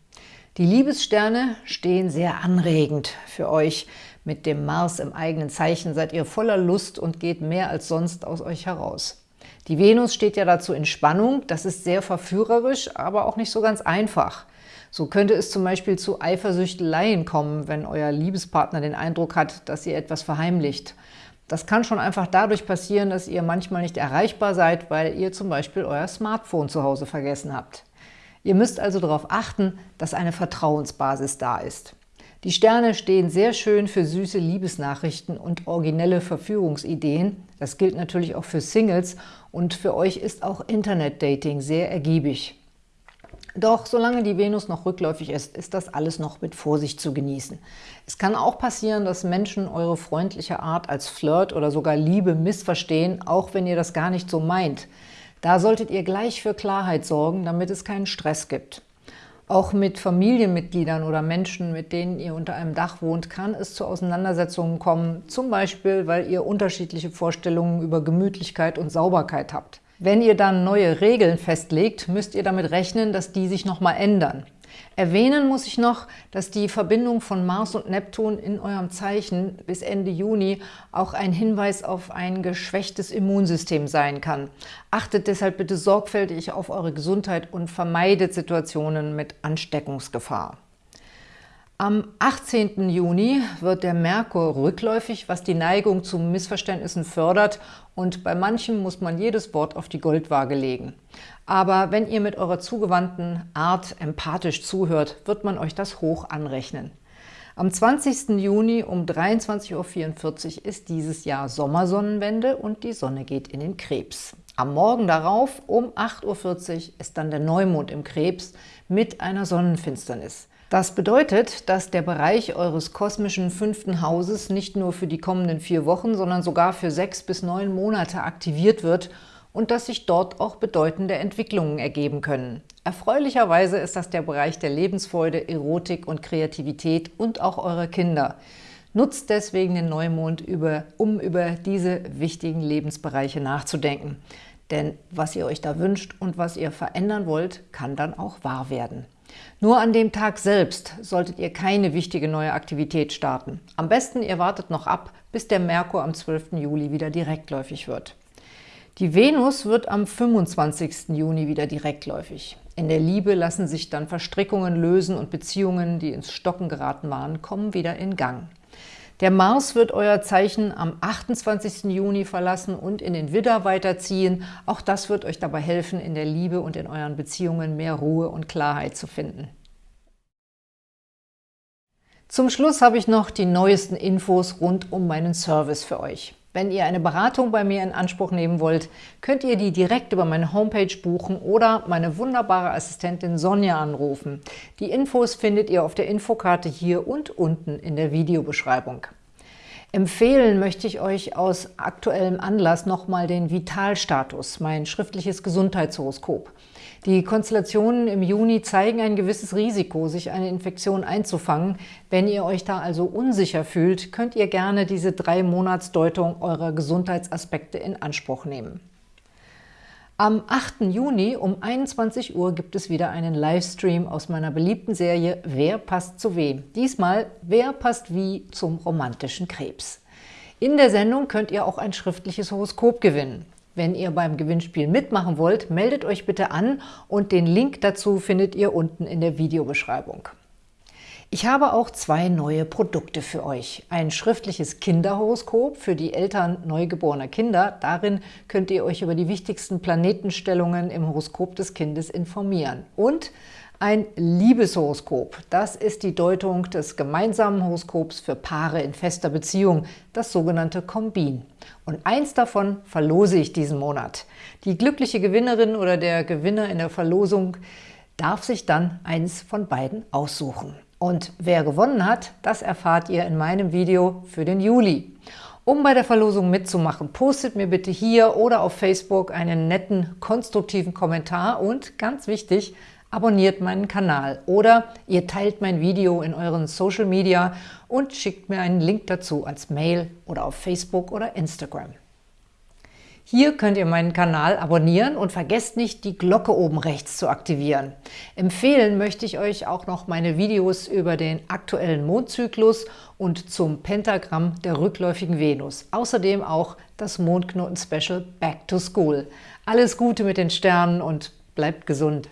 Die Liebessterne stehen sehr anregend für euch. Mit dem Mars im eigenen Zeichen seid ihr voller Lust und geht mehr als sonst aus euch heraus. Die Venus steht ja dazu in Spannung, das ist sehr verführerisch, aber auch nicht so ganz einfach. So könnte es zum Beispiel zu Eifersüchteleien kommen, wenn euer Liebespartner den Eindruck hat, dass ihr etwas verheimlicht. Das kann schon einfach dadurch passieren, dass ihr manchmal nicht erreichbar seid, weil ihr zum Beispiel euer Smartphone zu Hause vergessen habt. Ihr müsst also darauf achten, dass eine Vertrauensbasis da ist. Die Sterne stehen sehr schön für süße Liebesnachrichten und originelle Verführungsideen. Das gilt natürlich auch für Singles und für euch ist auch Internet-Dating sehr ergiebig. Doch solange die Venus noch rückläufig ist, ist das alles noch mit Vorsicht zu genießen. Es kann auch passieren, dass Menschen eure freundliche Art als Flirt oder sogar Liebe missverstehen, auch wenn ihr das gar nicht so meint. Da solltet ihr gleich für Klarheit sorgen, damit es keinen Stress gibt. Auch mit Familienmitgliedern oder Menschen, mit denen ihr unter einem Dach wohnt, kann es zu Auseinandersetzungen kommen, zum Beispiel, weil ihr unterschiedliche Vorstellungen über Gemütlichkeit und Sauberkeit habt. Wenn ihr dann neue Regeln festlegt, müsst ihr damit rechnen, dass die sich nochmal ändern. Erwähnen muss ich noch, dass die Verbindung von Mars und Neptun in eurem Zeichen bis Ende Juni auch ein Hinweis auf ein geschwächtes Immunsystem sein kann. Achtet deshalb bitte sorgfältig auf eure Gesundheit und vermeidet Situationen mit Ansteckungsgefahr. Am 18. Juni wird der Merkur rückläufig, was die Neigung zu Missverständnissen fördert und bei manchen muss man jedes Wort auf die Goldwaage legen. Aber wenn ihr mit eurer zugewandten Art empathisch zuhört, wird man euch das hoch anrechnen. Am 20. Juni um 23.44 Uhr ist dieses Jahr Sommersonnenwende und die Sonne geht in den Krebs. Am Morgen darauf um 8.40 Uhr ist dann der Neumond im Krebs mit einer Sonnenfinsternis. Das bedeutet, dass der Bereich eures kosmischen fünften Hauses nicht nur für die kommenden vier Wochen, sondern sogar für sechs bis neun Monate aktiviert wird und dass sich dort auch bedeutende Entwicklungen ergeben können. Erfreulicherweise ist das der Bereich der Lebensfreude, Erotik und Kreativität und auch eurer Kinder. Nutzt deswegen den Neumond, über, um über diese wichtigen Lebensbereiche nachzudenken. Denn was ihr euch da wünscht und was ihr verändern wollt, kann dann auch wahr werden. Nur an dem Tag selbst solltet ihr keine wichtige neue Aktivität starten. Am besten ihr wartet noch ab, bis der Merkur am 12. Juli wieder direktläufig wird. Die Venus wird am 25. Juni wieder direktläufig. In der Liebe lassen sich dann Verstrickungen lösen und Beziehungen, die ins Stocken geraten waren, kommen wieder in Gang. Der Mars wird euer Zeichen am 28. Juni verlassen und in den Widder weiterziehen. Auch das wird euch dabei helfen, in der Liebe und in euren Beziehungen mehr Ruhe und Klarheit zu finden. Zum Schluss habe ich noch die neuesten Infos rund um meinen Service für euch. Wenn ihr eine Beratung bei mir in Anspruch nehmen wollt, könnt ihr die direkt über meine Homepage buchen oder meine wunderbare Assistentin Sonja anrufen. Die Infos findet ihr auf der Infokarte hier und unten in der Videobeschreibung. Empfehlen möchte ich euch aus aktuellem Anlass nochmal den Vitalstatus, mein schriftliches Gesundheitshoroskop. Die Konstellationen im Juni zeigen ein gewisses Risiko, sich eine Infektion einzufangen. Wenn ihr euch da also unsicher fühlt, könnt ihr gerne diese drei Monatsdeutung eurer Gesundheitsaspekte in Anspruch nehmen. Am 8. Juni um 21 Uhr gibt es wieder einen Livestream aus meiner beliebten Serie Wer passt zu wem? Diesmal Wer passt wie zum romantischen Krebs. In der Sendung könnt ihr auch ein schriftliches Horoskop gewinnen. Wenn ihr beim Gewinnspiel mitmachen wollt, meldet euch bitte an und den Link dazu findet ihr unten in der Videobeschreibung. Ich habe auch zwei neue Produkte für euch. Ein schriftliches Kinderhoroskop für die Eltern neugeborener Kinder. Darin könnt ihr euch über die wichtigsten Planetenstellungen im Horoskop des Kindes informieren. Und ein Liebeshoroskop. Das ist die Deutung des gemeinsamen Horoskops für Paare in fester Beziehung, das sogenannte Kombin. Und eins davon verlose ich diesen Monat. Die glückliche Gewinnerin oder der Gewinner in der Verlosung darf sich dann eins von beiden aussuchen. Und wer gewonnen hat, das erfahrt ihr in meinem Video für den Juli. Um bei der Verlosung mitzumachen, postet mir bitte hier oder auf Facebook einen netten, konstruktiven Kommentar und, ganz wichtig, abonniert meinen Kanal oder ihr teilt mein Video in euren Social Media und schickt mir einen Link dazu als Mail oder auf Facebook oder Instagram. Hier könnt ihr meinen Kanal abonnieren und vergesst nicht, die Glocke oben rechts zu aktivieren. Empfehlen möchte ich euch auch noch meine Videos über den aktuellen Mondzyklus und zum Pentagramm der rückläufigen Venus. Außerdem auch das Mondknoten-Special Back to School. Alles Gute mit den Sternen und bleibt gesund!